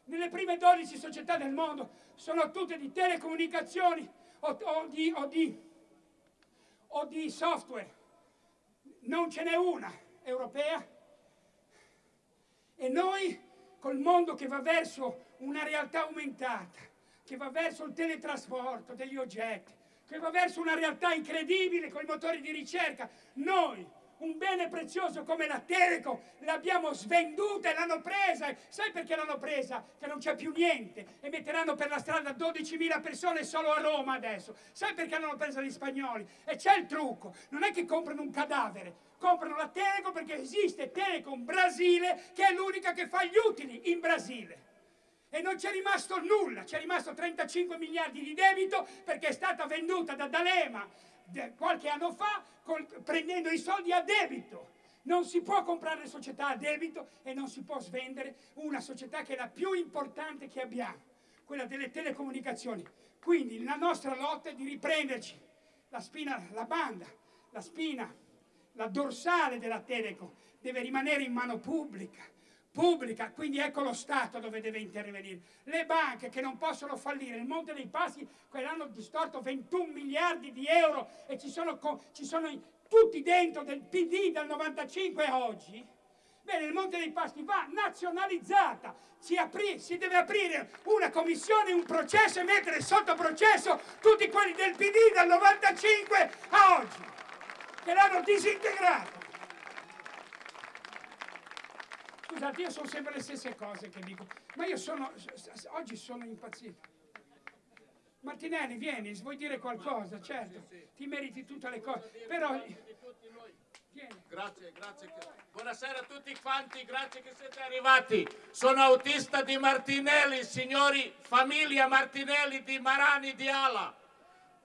Nelle prime 12 società del mondo sono tutte di telecomunicazioni, o, o, di, o, di, o di software. Non ce n'è una europea. E noi, col mondo che va verso una realtà aumentata, che va verso il teletrasporto degli oggetti, che va verso una realtà incredibile con i motori di ricerca, noi un bene prezioso come la Telecom, l'abbiamo svenduta e l'hanno presa. Sai perché l'hanno presa? Che non c'è più niente e metteranno per la strada 12.000 persone solo a Roma adesso. Sai perché l'hanno presa gli spagnoli? E c'è il trucco, non è che comprano un cadavere, comprano la Telecom perché esiste Telecom Brasile che è l'unica che fa gli utili in Brasile e non c'è rimasto nulla, c'è rimasto 35 miliardi di debito perché è stata venduta da D'Alema qualche anno fa col, prendendo i soldi a debito. Non si può comprare società a debito e non si può svendere una società che è la più importante che abbiamo, quella delle telecomunicazioni. Quindi la nostra lotta è di riprenderci la spina, la banda, la spina, la dorsale della Telecom deve rimanere in mano pubblica pubblica, quindi ecco lo Stato dove deve intervenire. Le banche che non possono fallire, il Monte dei Passi quell'anno distorto 21 miliardi di euro e ci sono, ci sono tutti dentro del PD dal 95 a oggi. Bene, il Monte dei Paschi va nazionalizzata, si, apri, si, deve aprire una commissione, un processo e mettere sotto processo tutti quelli del PD dal 95 a oggi, che l'hanno disintegrato. Scusate, io sono sempre le stesse cose che dico, ma io sono, oggi sono impazzito. Martinelli, vieni, vuoi dire qualcosa? Certo, ti meriti tutte le cose, però... Grazie, grazie. Buonasera a tutti quanti, grazie che siete arrivati. Sono autista di Martinelli, signori, famiglia Martinelli di Marani di Ala.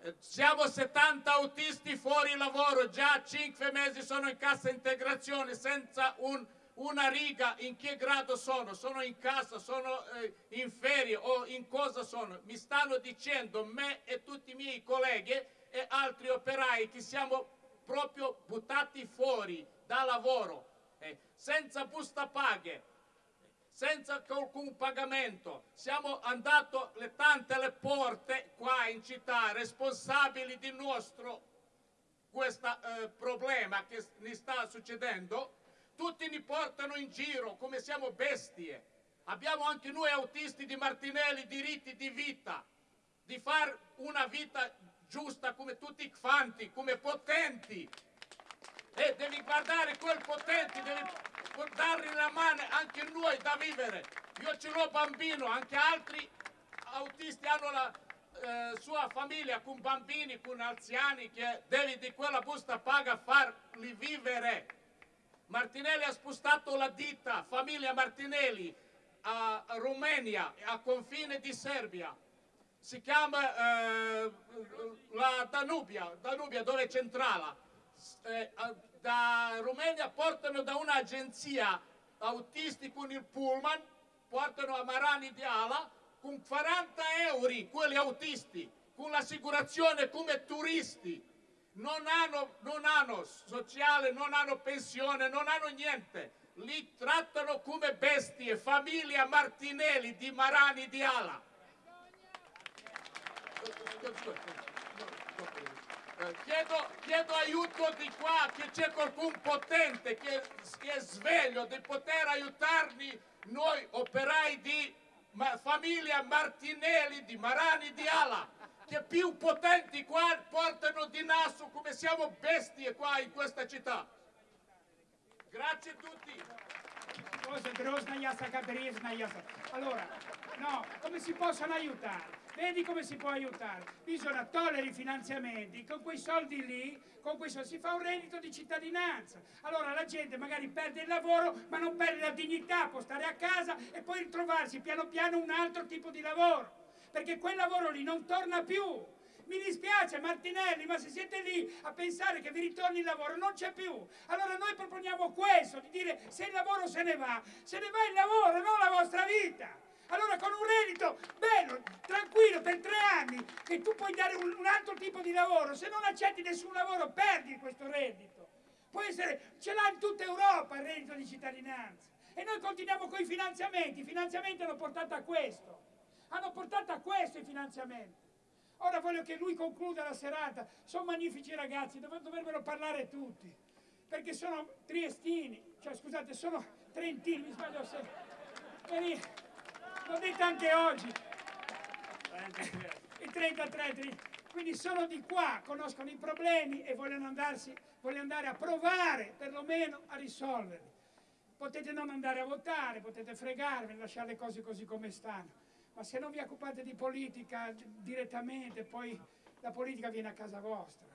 Eh, siamo 70 autisti fuori lavoro, già 5 mesi sono in cassa integrazione senza un una riga in che grado sono, sono in casa, sono eh, in ferie o in cosa sono. Mi stanno dicendo me e tutti i miei colleghi e altri operai che siamo proprio buttati fuori da lavoro, eh, senza busta paghe, senza alcun pagamento. Siamo andati le tante le porte qua in città, responsabili di nostro questo eh, problema che mi sta succedendo tutti mi portano in giro come siamo bestie. Abbiamo anche noi autisti di Martinelli diritti di vita, di fare una vita giusta come tutti i fanti, come potenti. E devi guardare quel potenti, devi dargli la mano anche noi da vivere. Io ce l'ho bambino, anche altri autisti hanno la eh, sua famiglia con bambini, con anziani che devi di quella busta paga farli vivere. Martinelli ha spostato la ditta, famiglia Martinelli, a Romania, a confine di Serbia. Si chiama eh, la Danubia, Danubia dove è centrale. Eh, da Romania portano da un'agenzia autisti con il pullman, portano a Marani di Ala con 40 euro quelli autisti, con l'assicurazione come turisti non hanno, non hanno sociale, non hanno pensione, non hanno niente. Li trattano come bestie, famiglia Martinelli di Marani di Ala. Chiedo, chiedo, aiuto di qua, che c'è qualcun potente che, che, è sveglio di poter aiutarmi noi operai di ma, famiglia Martinelli, di Marani, di Ala, che più potenti qua portano di naso come siamo bestie qua in questa città. Grazie a tutti. Allora, no, come si possono aiutare? Vedi come si può aiutare? Bisogna togliere i finanziamenti, con quei soldi lì, con quei soldi si fa un reddito di cittadinanza. Allora la gente magari perde il lavoro, ma non perde la dignità, può stare a casa e poi ritrovarsi piano piano un altro tipo di lavoro. Perché quel lavoro lì non torna più. Mi dispiace Martinelli, ma se siete lì a pensare che vi ritorni il lavoro, non c'è più. Allora noi proponiamo questo, di dire se il lavoro se ne va, se ne va il lavoro, non la vostra vita. Allora con un reddito bello, tranquillo, per tre anni, che tu puoi dare un, un altro tipo di lavoro, se non accetti nessun lavoro perdi questo reddito. Può essere, ce l'ha in tutta Europa il reddito di cittadinanza. E noi continuiamo con i finanziamenti, i finanziamenti hanno portato a questo. Hanno portato a questo i finanziamenti. Ora voglio che lui concluda la serata. Sono magnifici ragazzi, dov dovrebbero parlare tutti. Perché sono triestini, cioè scusate, sono trentini, mi sbaglio sempre. L'ho detto anche oggi. I 33, quindi sono di qua, conoscono i problemi e vogliono, andarsi, vogliono andare a provare perlomeno a risolverli. Potete non andare a votare, potete fregarvi, lasciare le cose così come stanno, ma se non vi occupate di politica direttamente, poi la politica viene a casa vostra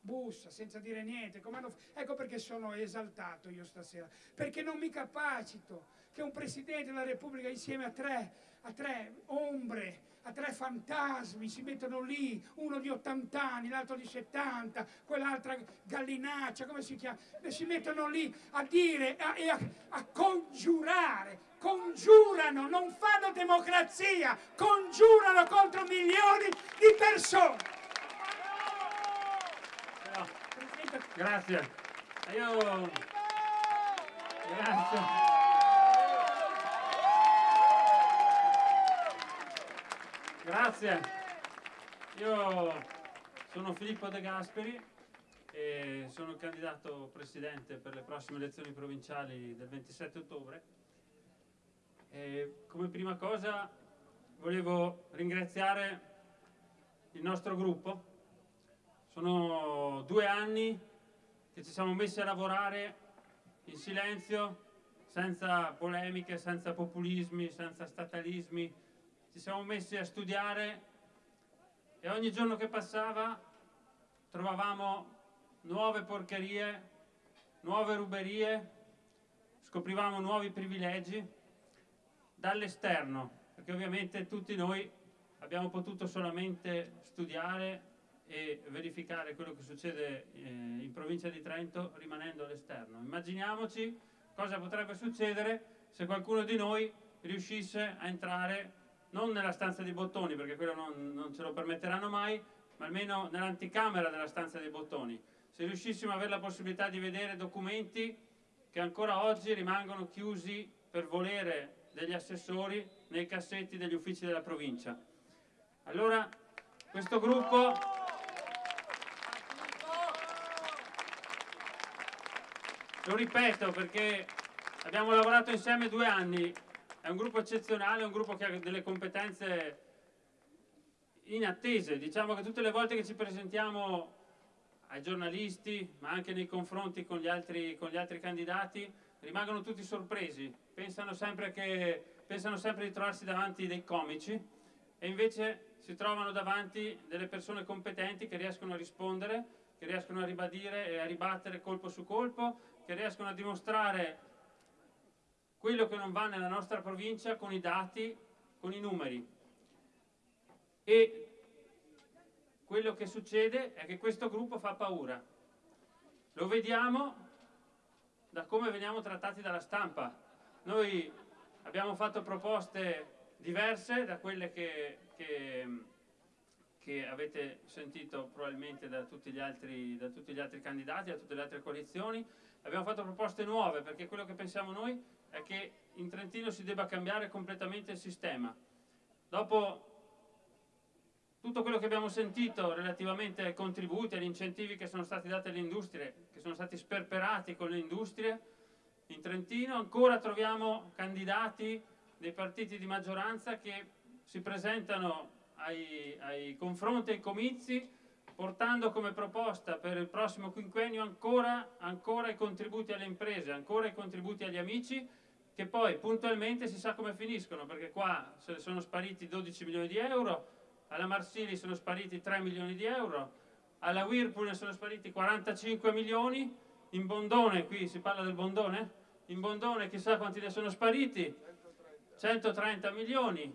bussa senza dire niente. Hanno... Ecco perché sono esaltato io stasera, perché non mi capacito che un Presidente della Repubblica insieme a tre, a tre ombre, a tre fantasmi si mettono lì, uno di 80 anni, l'altro di 70, quell'altra gallinaccia, come si chiama? E si mettono lì a dire e a, a, a congiurare, congiurano, non fanno democrazia, congiurano contro milioni di persone. Grazie. Io... Grazie. Grazie. Io sono Filippo De Gasperi e sono candidato presidente per le prossime elezioni provinciali del 27 ottobre. E come prima cosa volevo ringraziare il nostro gruppo sono due anni che ci siamo messi a lavorare in silenzio, senza polemiche, senza populismi, senza statalismi. Ci siamo messi a studiare e ogni giorno che passava trovavamo nuove porcherie, nuove ruberie, scoprivamo nuovi privilegi dall'esterno, perché ovviamente tutti noi abbiamo potuto solamente studiare e verificare quello che succede eh, in provincia di Trento rimanendo all'esterno. Immaginiamoci cosa potrebbe succedere se qualcuno di noi riuscisse a entrare non nella stanza dei bottoni, perché quello non, non ce lo permetteranno mai, ma almeno nell'anticamera della stanza dei bottoni. Se riuscissimo ad avere la possibilità di vedere documenti che ancora oggi rimangono chiusi per volere degli assessori nei cassetti degli uffici della provincia. Allora questo gruppo Lo ripeto perché abbiamo lavorato insieme due anni, è un gruppo eccezionale, è un gruppo che ha delle competenze inattese. Diciamo che tutte le volte che ci presentiamo ai giornalisti, ma anche nei confronti con gli altri, con gli altri candidati, rimangono tutti sorpresi. Pensano sempre, che, pensano sempre di trovarsi davanti dei comici e invece si trovano davanti delle persone competenti che riescono a rispondere, che riescono a ribadire e a ribattere colpo su colpo che riescono a dimostrare quello che non va nella nostra provincia con i dati, con i numeri. E quello che succede è che questo gruppo fa paura. Lo vediamo da come veniamo trattati dalla stampa. Noi abbiamo fatto proposte diverse da quelle che, che, che avete sentito probabilmente da tutti, altri, da tutti gli altri candidati, da tutte le altre coalizioni, Abbiamo fatto proposte nuove perché quello che pensiamo noi è che in Trentino si debba cambiare completamente il sistema. Dopo tutto quello che abbiamo sentito relativamente ai contributi, agli incentivi che sono stati dati alle industrie, che sono stati sperperati con le industrie in Trentino, ancora troviamo candidati dei partiti di maggioranza che si presentano ai, ai confronti, ai comizi, portando come proposta per il prossimo quinquennio ancora, ancora i contributi alle imprese, ancora i contributi agli amici, che poi puntualmente si sa come finiscono, perché qua sono spariti 12 milioni di euro, alla Marsili sono spariti 3 milioni di euro, alla Whirlpool sono spariti 45 milioni, in Bondone, qui si parla del Bondone, in Bondone chissà quanti ne sono spariti, 130 milioni.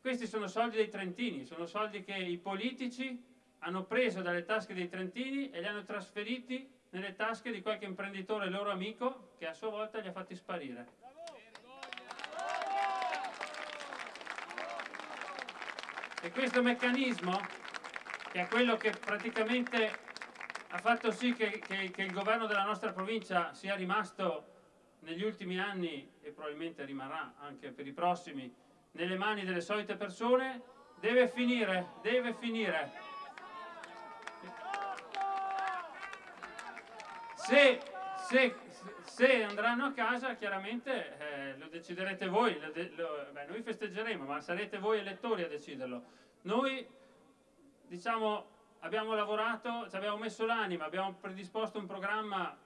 Questi sono soldi dei trentini, sono soldi che i politici hanno preso dalle tasche dei trentini e li hanno trasferiti nelle tasche di qualche imprenditore loro amico che a sua volta li ha fatti sparire. E questo meccanismo, che è quello che praticamente ha fatto sì che, che, che il governo della nostra provincia sia rimasto negli ultimi anni e probabilmente rimarrà anche per i prossimi nelle mani delle solite persone, deve finire, deve finire. Se, se, se andranno a casa chiaramente eh, lo deciderete voi, lo de lo, beh, noi festeggeremo, ma sarete voi elettori a deciderlo. Noi diciamo abbiamo lavorato, ci abbiamo messo l'anima, abbiamo predisposto un programma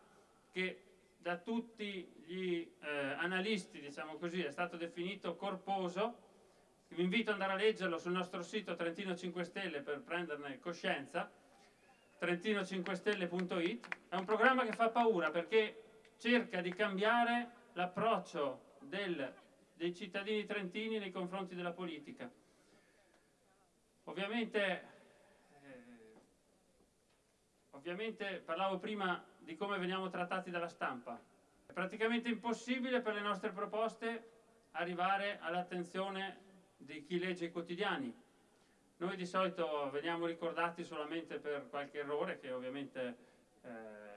che da tutti gli eh, analisti, diciamo così, è stato definito corposo. Vi invito ad andare a leggerlo sul nostro sito Trentino 5 Stelle per prenderne coscienza, trentino5stelle.it. È un programma che fa paura perché cerca di cambiare l'approccio dei cittadini trentini nei confronti della politica. Ovviamente, eh, ovviamente parlavo prima di come veniamo trattati dalla stampa. È praticamente impossibile per le nostre proposte arrivare all'attenzione di chi legge i quotidiani. Noi di solito veniamo ricordati solamente per qualche errore che ovviamente eh,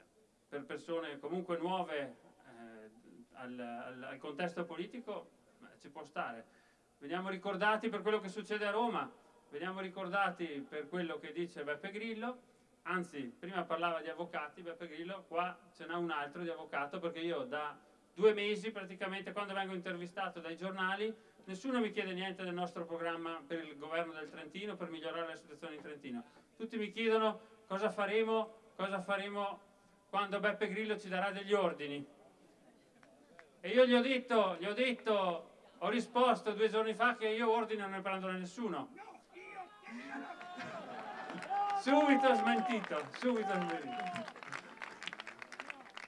per persone comunque nuove eh, al, al, al, contesto politico ci può stare. Veniamo ricordati per quello che succede a Roma, veniamo ricordati per quello che dice Beppe Grillo, anzi prima parlava di avvocati, Beppe Grillo, qua ce n'è un altro di avvocato perché io da due mesi praticamente quando vengo intervistato dai giornali nessuno mi chiede niente del nostro programma per il governo del Trentino per migliorare la situazione in Trentino. Tutti mi chiedono cosa faremo, cosa faremo quando Beppe Grillo ci darà degli ordini. E io gli ho detto, gli ho detto, ho risposto due giorni fa che io ordini non ne prendo da nessuno subito smentito, subito smentito.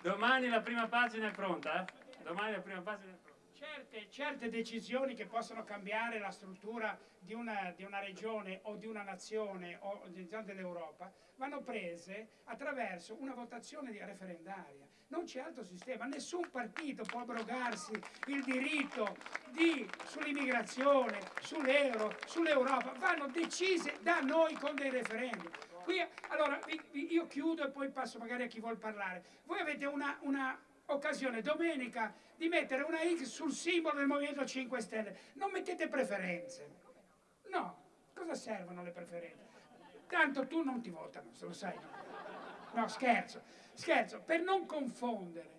Domani la prima pagina è pronta, eh? Domani la prima pagina è pronta. Certe, certe, decisioni che possono cambiare la struttura di una, di una regione o di una nazione o dell'Europa vanno prese attraverso una votazione referendaria. Non c'è altro sistema, nessun partito può abrogarsi il diritto sull'immigrazione, sull'euro, sull'Europa, vanno decise da noi con dei referendum. Qui, allora, io chiudo e poi passo magari a chi vuol parlare. Voi avete una, una occasione domenica di mettere una X sul simbolo del Movimento 5 Stelle. Non mettete preferenze. No, cosa servono le preferenze? Tanto tu non ti votano, se lo sai. No, scherzo, scherzo, per non confondere.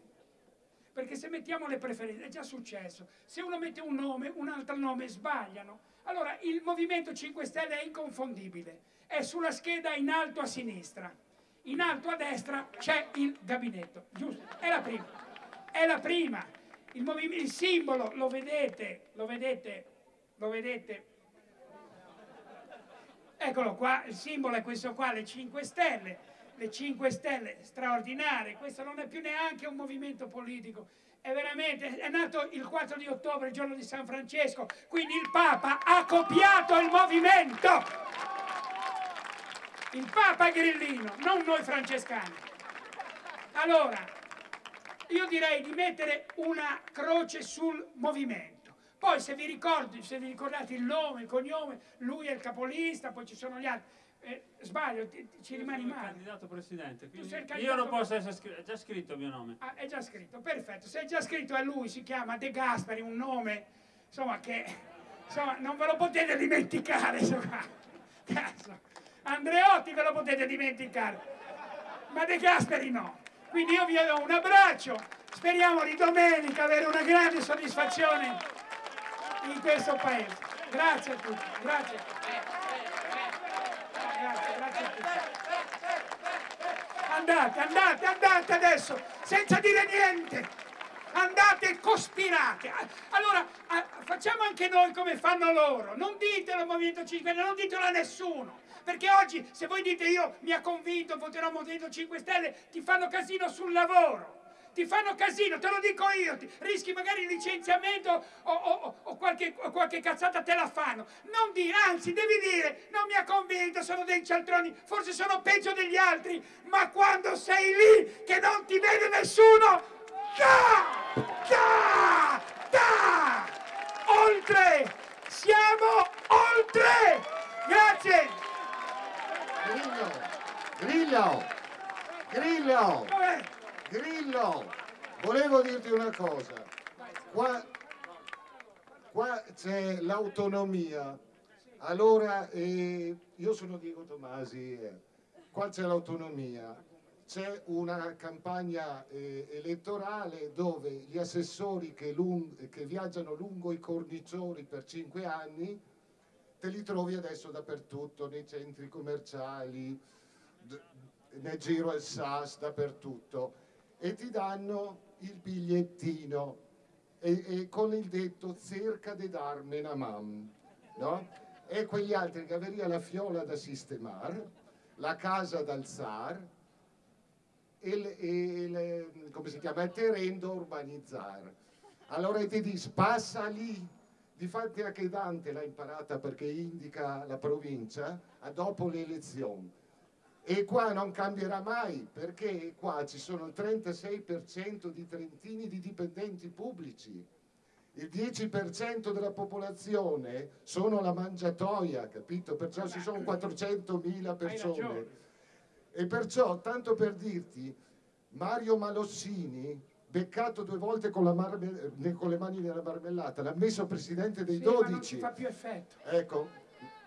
Perché se mettiamo le preferenze, è già successo, se uno mette un nome, un altro nome, sbagliano. Allora il Movimento 5 Stelle è inconfondibile è sulla scheda in alto a sinistra. In alto a destra c'è il gabinetto, giusto? È la prima. È la prima. Il, il simbolo, lo vedete, lo vedete, lo vedete. Eccolo qua, il simbolo è questo qua, le 5 stelle. Le 5 stelle straordinarie, questo non è più neanche un movimento politico, è veramente, è nato il 4 di ottobre, il giorno di San Francesco, quindi il Papa ha copiato il movimento il Papa Grillino, non noi francescani. Allora, io direi di mettere una croce sul movimento. Poi se vi ricordi, se vi ricordate il nome, il cognome, lui è il capolista, poi ci sono gli altri. Eh, sbaglio, ti, ci io rimani male. candidato presidente, candidato... io non posso essere scritto, è già scritto il mio nome. Ah, è già scritto, perfetto. Se è già scritto a lui, si chiama De Gasperi, un nome, insomma, che insomma, non ve lo potete dimenticare. Insomma. Andreotti ve lo potete dimenticare, ma De Gasperi no. Quindi io vi do un abbraccio, speriamo di domenica avere una grande soddisfazione in questo paese. Grazie a tutti, grazie. Grazie, grazie a tutti. Andate, andate, andate adesso, senza dire niente. Andate e cospirate. Allora, facciamo anche noi come fanno loro. Non ditelo al Movimento 5 Stelle, non ditelo a nessuno. Perché oggi, se voi dite io mi ha convinto, voterò Movimento 5 Stelle, ti fanno casino sul lavoro ti fanno casino, te lo dico io, ti, rischi magari il licenziamento o, o, o, qualche, o, qualche, cazzata te la fanno. Non dire, anzi devi dire, non mi ha convinto, sono dei cialtroni, forse sono peggio degli altri, ma quando sei lì che non ti vede nessuno, da, da, da, oltre, siamo oltre, grazie. Grillo, Grillo, Grillo. Grillo, volevo dirti una cosa. Qua, qua c'è l'autonomia. Allora, eh, io sono Diego Tomasi, eh, qua c'è l'autonomia. C'è una campagna eh, elettorale dove gli assessori che, che viaggiano lungo i cornicioni per cinque anni te li trovi adesso dappertutto, nei centri commerciali, nel giro al SAS, dappertutto e ti danno il bigliettino. E, e con il detto cerca di darmi una mam no? e quegli altri che averia la fiola da sistemare la casa da alzare e, il, il, come si chiama, il terreno da urbanizzare. Allora ti dici passa lì Difatti anche Dante l'ha imparata perché indica la provincia dopo le elezioni e qua non cambierà mai perché qua ci sono il 36% di trentini di dipendenti pubblici il 10% della popolazione sono la mangiatoia, capito? Perciò ci sono 400.000 persone. E perciò, tanto per dirti, Mario Malossini, beccato due volte con, con le mani nella marmellata, l'ha messo presidente dei sì, 12. Ma non ci fa più effetto. Ecco,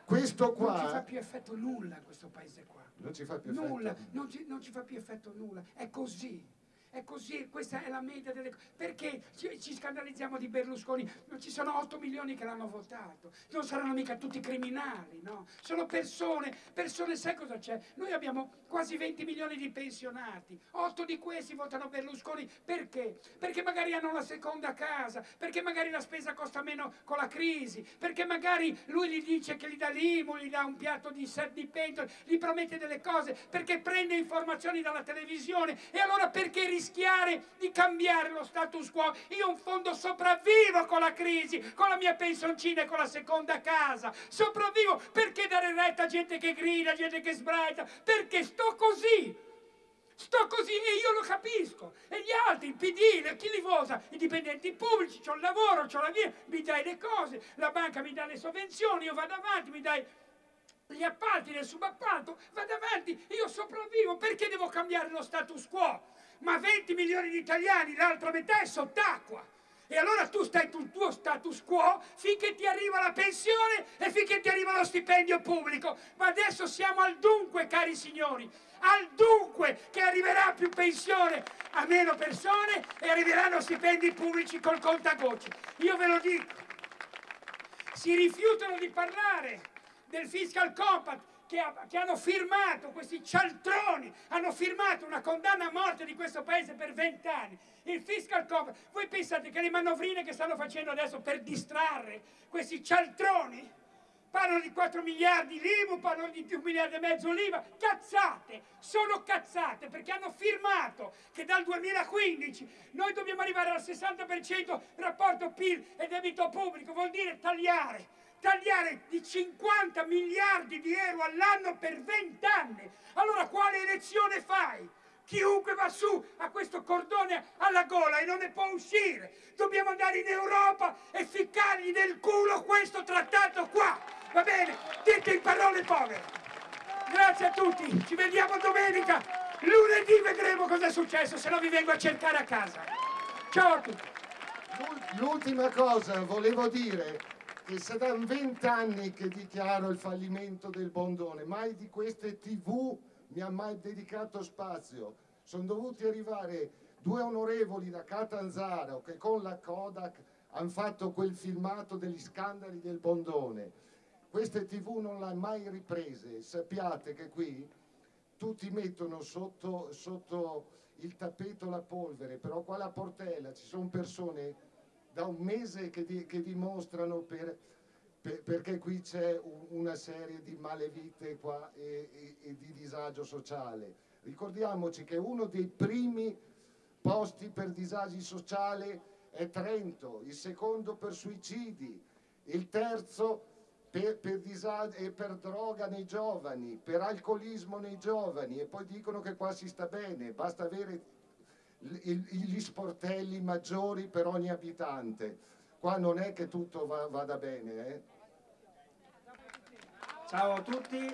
questo qua... Non ci fa più effetto nulla questo paese qua. Non ci fa più nulla, effetto. Non ci, non ci fa più effetto nulla. È così. È così, questa è la media delle cose. Perché ci, ci, scandalizziamo di Berlusconi? Ci sono 8 milioni che l'hanno votato. Non saranno mica tutti criminali, no? Sono persone, persone, sai cosa c'è? Noi abbiamo quasi 20 milioni di pensionati. 8 di questi votano Berlusconi. Perché? Perché magari hanno la seconda casa, perché magari la spesa costa meno con la crisi, perché magari lui gli dice che gli dà l'IMU, gli dà un piatto di di pentole, gli promette delle cose, perché prende informazioni dalla televisione e allora perché rischiare di cambiare lo status quo. Io in fondo sopravvivo con la crisi, con la mia pensioncina e con la seconda casa. Sopravvivo perché dare retta a gente che grida, gente che sbraita, perché sto così. Sto così e io lo capisco. E gli altri, il PD, chi li vosa? I dipendenti pubblici, ho il lavoro, ho la mia, mi dai le cose, la banca mi dà le sovvenzioni, io vado avanti, mi dai gli appalti nel subappalto, vado avanti, io sopravvivo, perché devo cambiare lo status quo? Ma 20 milioni di italiani, l'altra metà è sott'acqua. E allora tu stai sul tuo status quo finché ti arriva la pensione e finché ti arriva lo stipendio pubblico. Ma adesso siamo al dunque, cari signori, al dunque che arriverà più pensione a meno persone e arriveranno stipendi pubblici col contagocci. Io ve lo dico, si rifiutano di parlare del fiscal compact che, ha, che, hanno firmato, questi cialtroni, hanno firmato una condanna a morte di questo paese per vent'anni. Il fiscal compact, voi pensate che le manovrine che stanno facendo adesso per distrarre questi cialtroni parlano di 4 miliardi l'IMU, parlano di 1 miliardo e mezzo l'IVA, cazzate, sono cazzate perché hanno firmato che dal 2015 noi dobbiamo arrivare al 60% rapporto PIL e debito pubblico, vuol dire tagliare tagliare di 50 miliardi di euro all'anno per 20 anni. Allora quale elezione fai? Chiunque va su a questo cordone alla gola e non ne può uscire. Dobbiamo andare in Europa e ficcargli nel culo questo trattato qua. Va bene? Dite in parole povere. Grazie a tutti, ci vediamo domenica. Lunedì vedremo cosa è successo, se no vi vengo a cercare a casa. Ciao a tutti. L'ultima cosa volevo dire che saranno vent'anni che dichiaro il fallimento del Bondone, mai di queste tv mi ha mai dedicato spazio. Sono dovuti arrivare due onorevoli da Catanzaro che con la Kodak hanno fatto quel filmato degli scandali del Bondone. Queste tv non l'hanno mai riprese, sappiate che qui tutti mettono sotto, sotto il tappeto la polvere, però qua alla Portella ci sono persone da un mese che, di, che dimostrano per, per, perché qui c'è un, una serie di malevite qua e, e, e di disagio sociale. Ricordiamoci che uno dei primi posti per disagi sociali è Trento, il secondo per suicidi, il terzo per, per, per droga nei giovani, per alcolismo nei giovani e poi dicono che qua si sta bene, basta avere gli sportelli maggiori per ogni abitante. Qua non è che tutto va, vada bene. Eh? Ciao a tutti,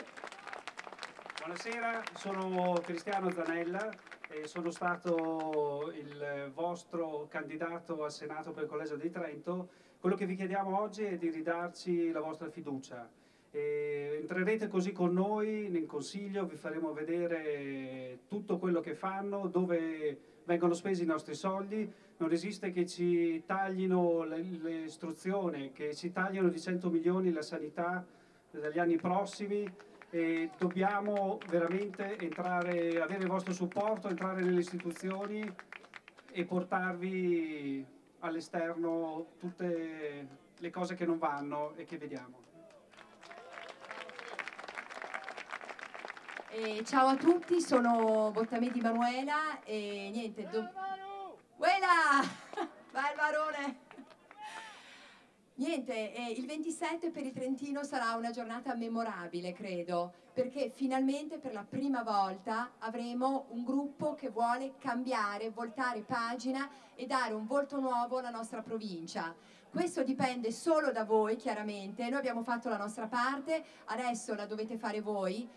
buonasera, sono Cristiano Zanella e sono stato il vostro candidato al Senato per il Collegio di Trento. Quello che vi chiediamo oggi è di ridarci la vostra fiducia. E entrerete così con noi nel Consiglio, vi faremo vedere tutto quello che fanno, dove vengono spesi i nostri soldi, non esiste che ci taglino l'istruzione, che ci tagliano di 100 milioni la sanità dagli anni prossimi e dobbiamo veramente entrare, avere il vostro supporto, entrare nelle istituzioni e portarvi all'esterno tutte le cose che non vanno e che vediamo. Eh, ciao a tutti, sono Bottamedi Manuela e niente... Do... Uela! Vai il varone! Niente, eh, il 27 per il Trentino sarà una giornata memorabile, credo, perché finalmente per la prima volta avremo un gruppo che vuole cambiare, voltare pagina e dare un volto nuovo alla nostra provincia. Questo dipende solo da voi, chiaramente, noi abbiamo fatto la nostra parte, adesso la dovete fare voi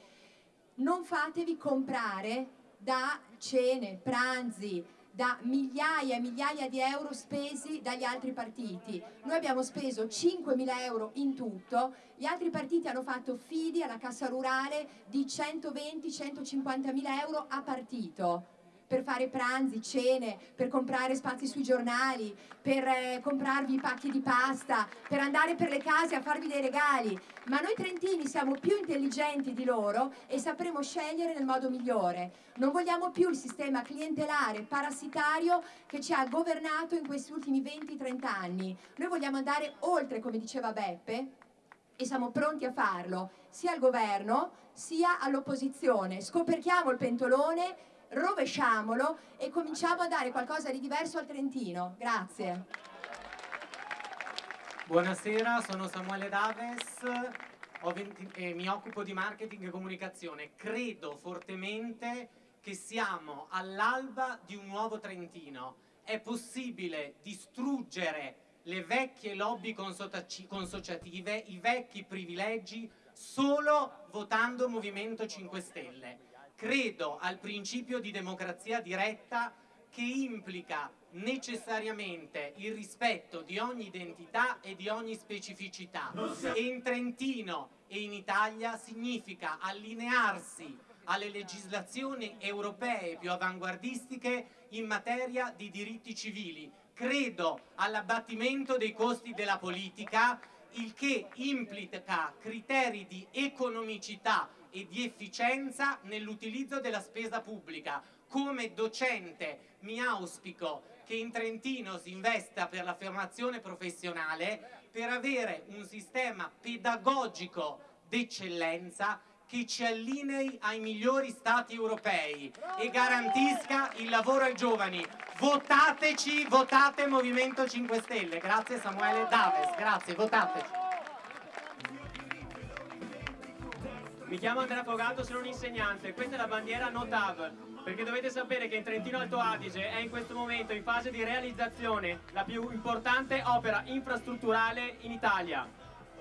non fatevi comprare da cene, pranzi, da migliaia e migliaia di euro spesi dagli altri partiti. Noi abbiamo speso 5.000 euro in tutto, gli altri partiti hanno fatto fidi alla cassa rurale di 120-150.000 euro a partito per fare pranzi, cene, per comprare spazi sui giornali, per eh, comprarvi pacchi di pasta, per andare per le case a farvi dei regali. Ma noi trentini siamo più intelligenti di loro e sapremo scegliere nel modo migliore. Non vogliamo più il sistema clientelare, parassitario che ci ha governato in questi ultimi 20-30 anni. Noi vogliamo andare oltre, come diceva Beppe, e siamo pronti a farlo, sia al governo sia all'opposizione. Scoperchiamo il pentolone rovesciamolo e cominciamo a dare qualcosa di diverso al Trentino. Grazie. Buonasera, sono Samuele Daves, 20, eh, mi occupo di marketing e comunicazione. Credo fortemente che siamo all'alba di un nuovo Trentino. È possibile distruggere le vecchie lobby consociative, i vecchi privilegi, solo votando Movimento 5 Stelle credo al principio di democrazia diretta che implica necessariamente il rispetto di ogni identità e di ogni specificità e in Trentino e in Italia significa allinearsi alle legislazioni europee più avanguardistiche in materia di diritti civili. Credo all'abbattimento dei costi della politica, il che implica criteri di economicità e di efficienza nell'utilizzo della spesa pubblica. Come docente mi auspico che in Trentino si investa per la formazione professionale per avere un sistema pedagogico d'eccellenza che ci allinei ai migliori stati europei e garantisca il lavoro ai giovani. Votateci, votate Movimento 5 Stelle. Grazie Samuele Daves, grazie, votateci. Mi chiamo Andrea Fogato, sono un insegnante. Questa è la bandiera NOTAV, perché dovete sapere che in Trentino Alto Adige è in questo momento in fase di realizzazione la più importante opera infrastrutturale in Italia.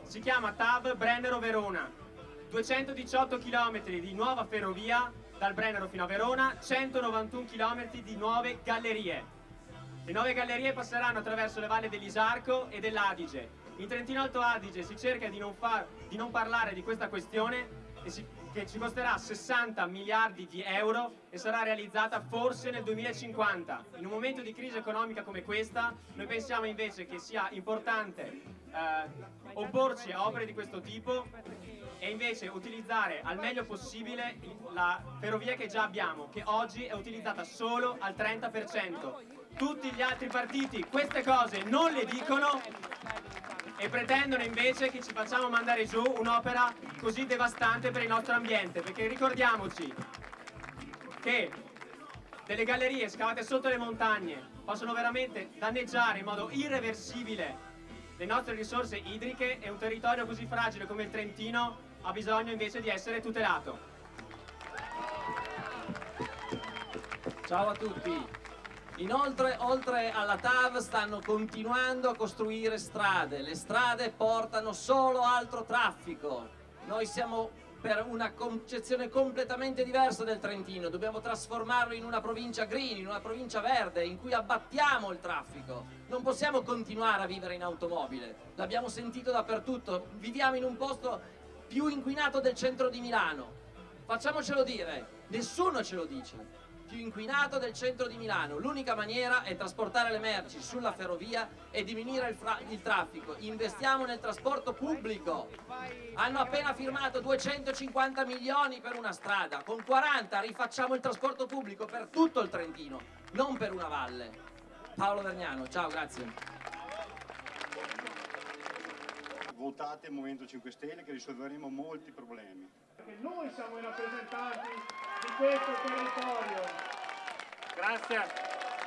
Si chiama TAV Brennero-Verona. 218 km di nuova ferrovia dal Brennero fino a Verona, 191 km di nuove gallerie. Le nuove gallerie passeranno attraverso le valli dell'Isarco e dell'Adige In Trentino Alto Adige si cerca di non, far, di non parlare di questa questione che ci costerà 60 miliardi di euro e sarà realizzata forse nel 2050. In un momento di crisi economica come questa, noi pensiamo invece che sia importante eh, opporci a opere di questo tipo e invece utilizzare al meglio possibile la ferrovia che già abbiamo, che oggi è utilizzata solo al 30%. Tutti gli altri partiti queste cose non le dicono e pretendono invece che ci facciamo mandare giù un'opera così devastante per il nostro ambiente, perché ricordiamoci che delle gallerie scavate sotto le montagne possono veramente danneggiare in modo irreversibile le nostre risorse idriche e un territorio così fragile come il Trentino ha bisogno invece di essere tutelato. Ciao a tutti. Inoltre, oltre alla TAV, stanno continuando a costruire strade. Le strade portano solo altro traffico. Noi siamo per una concezione completamente diversa del Trentino. Dobbiamo trasformarlo in una provincia green, in una provincia verde, in cui abbattiamo il traffico. Non possiamo continuare a vivere in automobile. L'abbiamo sentito dappertutto. Viviamo in un posto più inquinato del centro di Milano. Facciamocelo dire, nessuno ce lo dice. Più inquinato del centro di Milano. L'unica maniera è trasportare le merci sulla ferrovia e diminuire il, il, traffico. Investiamo nel trasporto pubblico. Hanno appena firmato 250 milioni per una strada. Con 40 rifacciamo il trasporto pubblico per tutto il Trentino, non per una valle. Paolo Vergnano, ciao, grazie votate il Movimento 5 Stelle che risolveremo molti problemi. Perché noi siamo i rappresentanti di questo territorio. Grazie.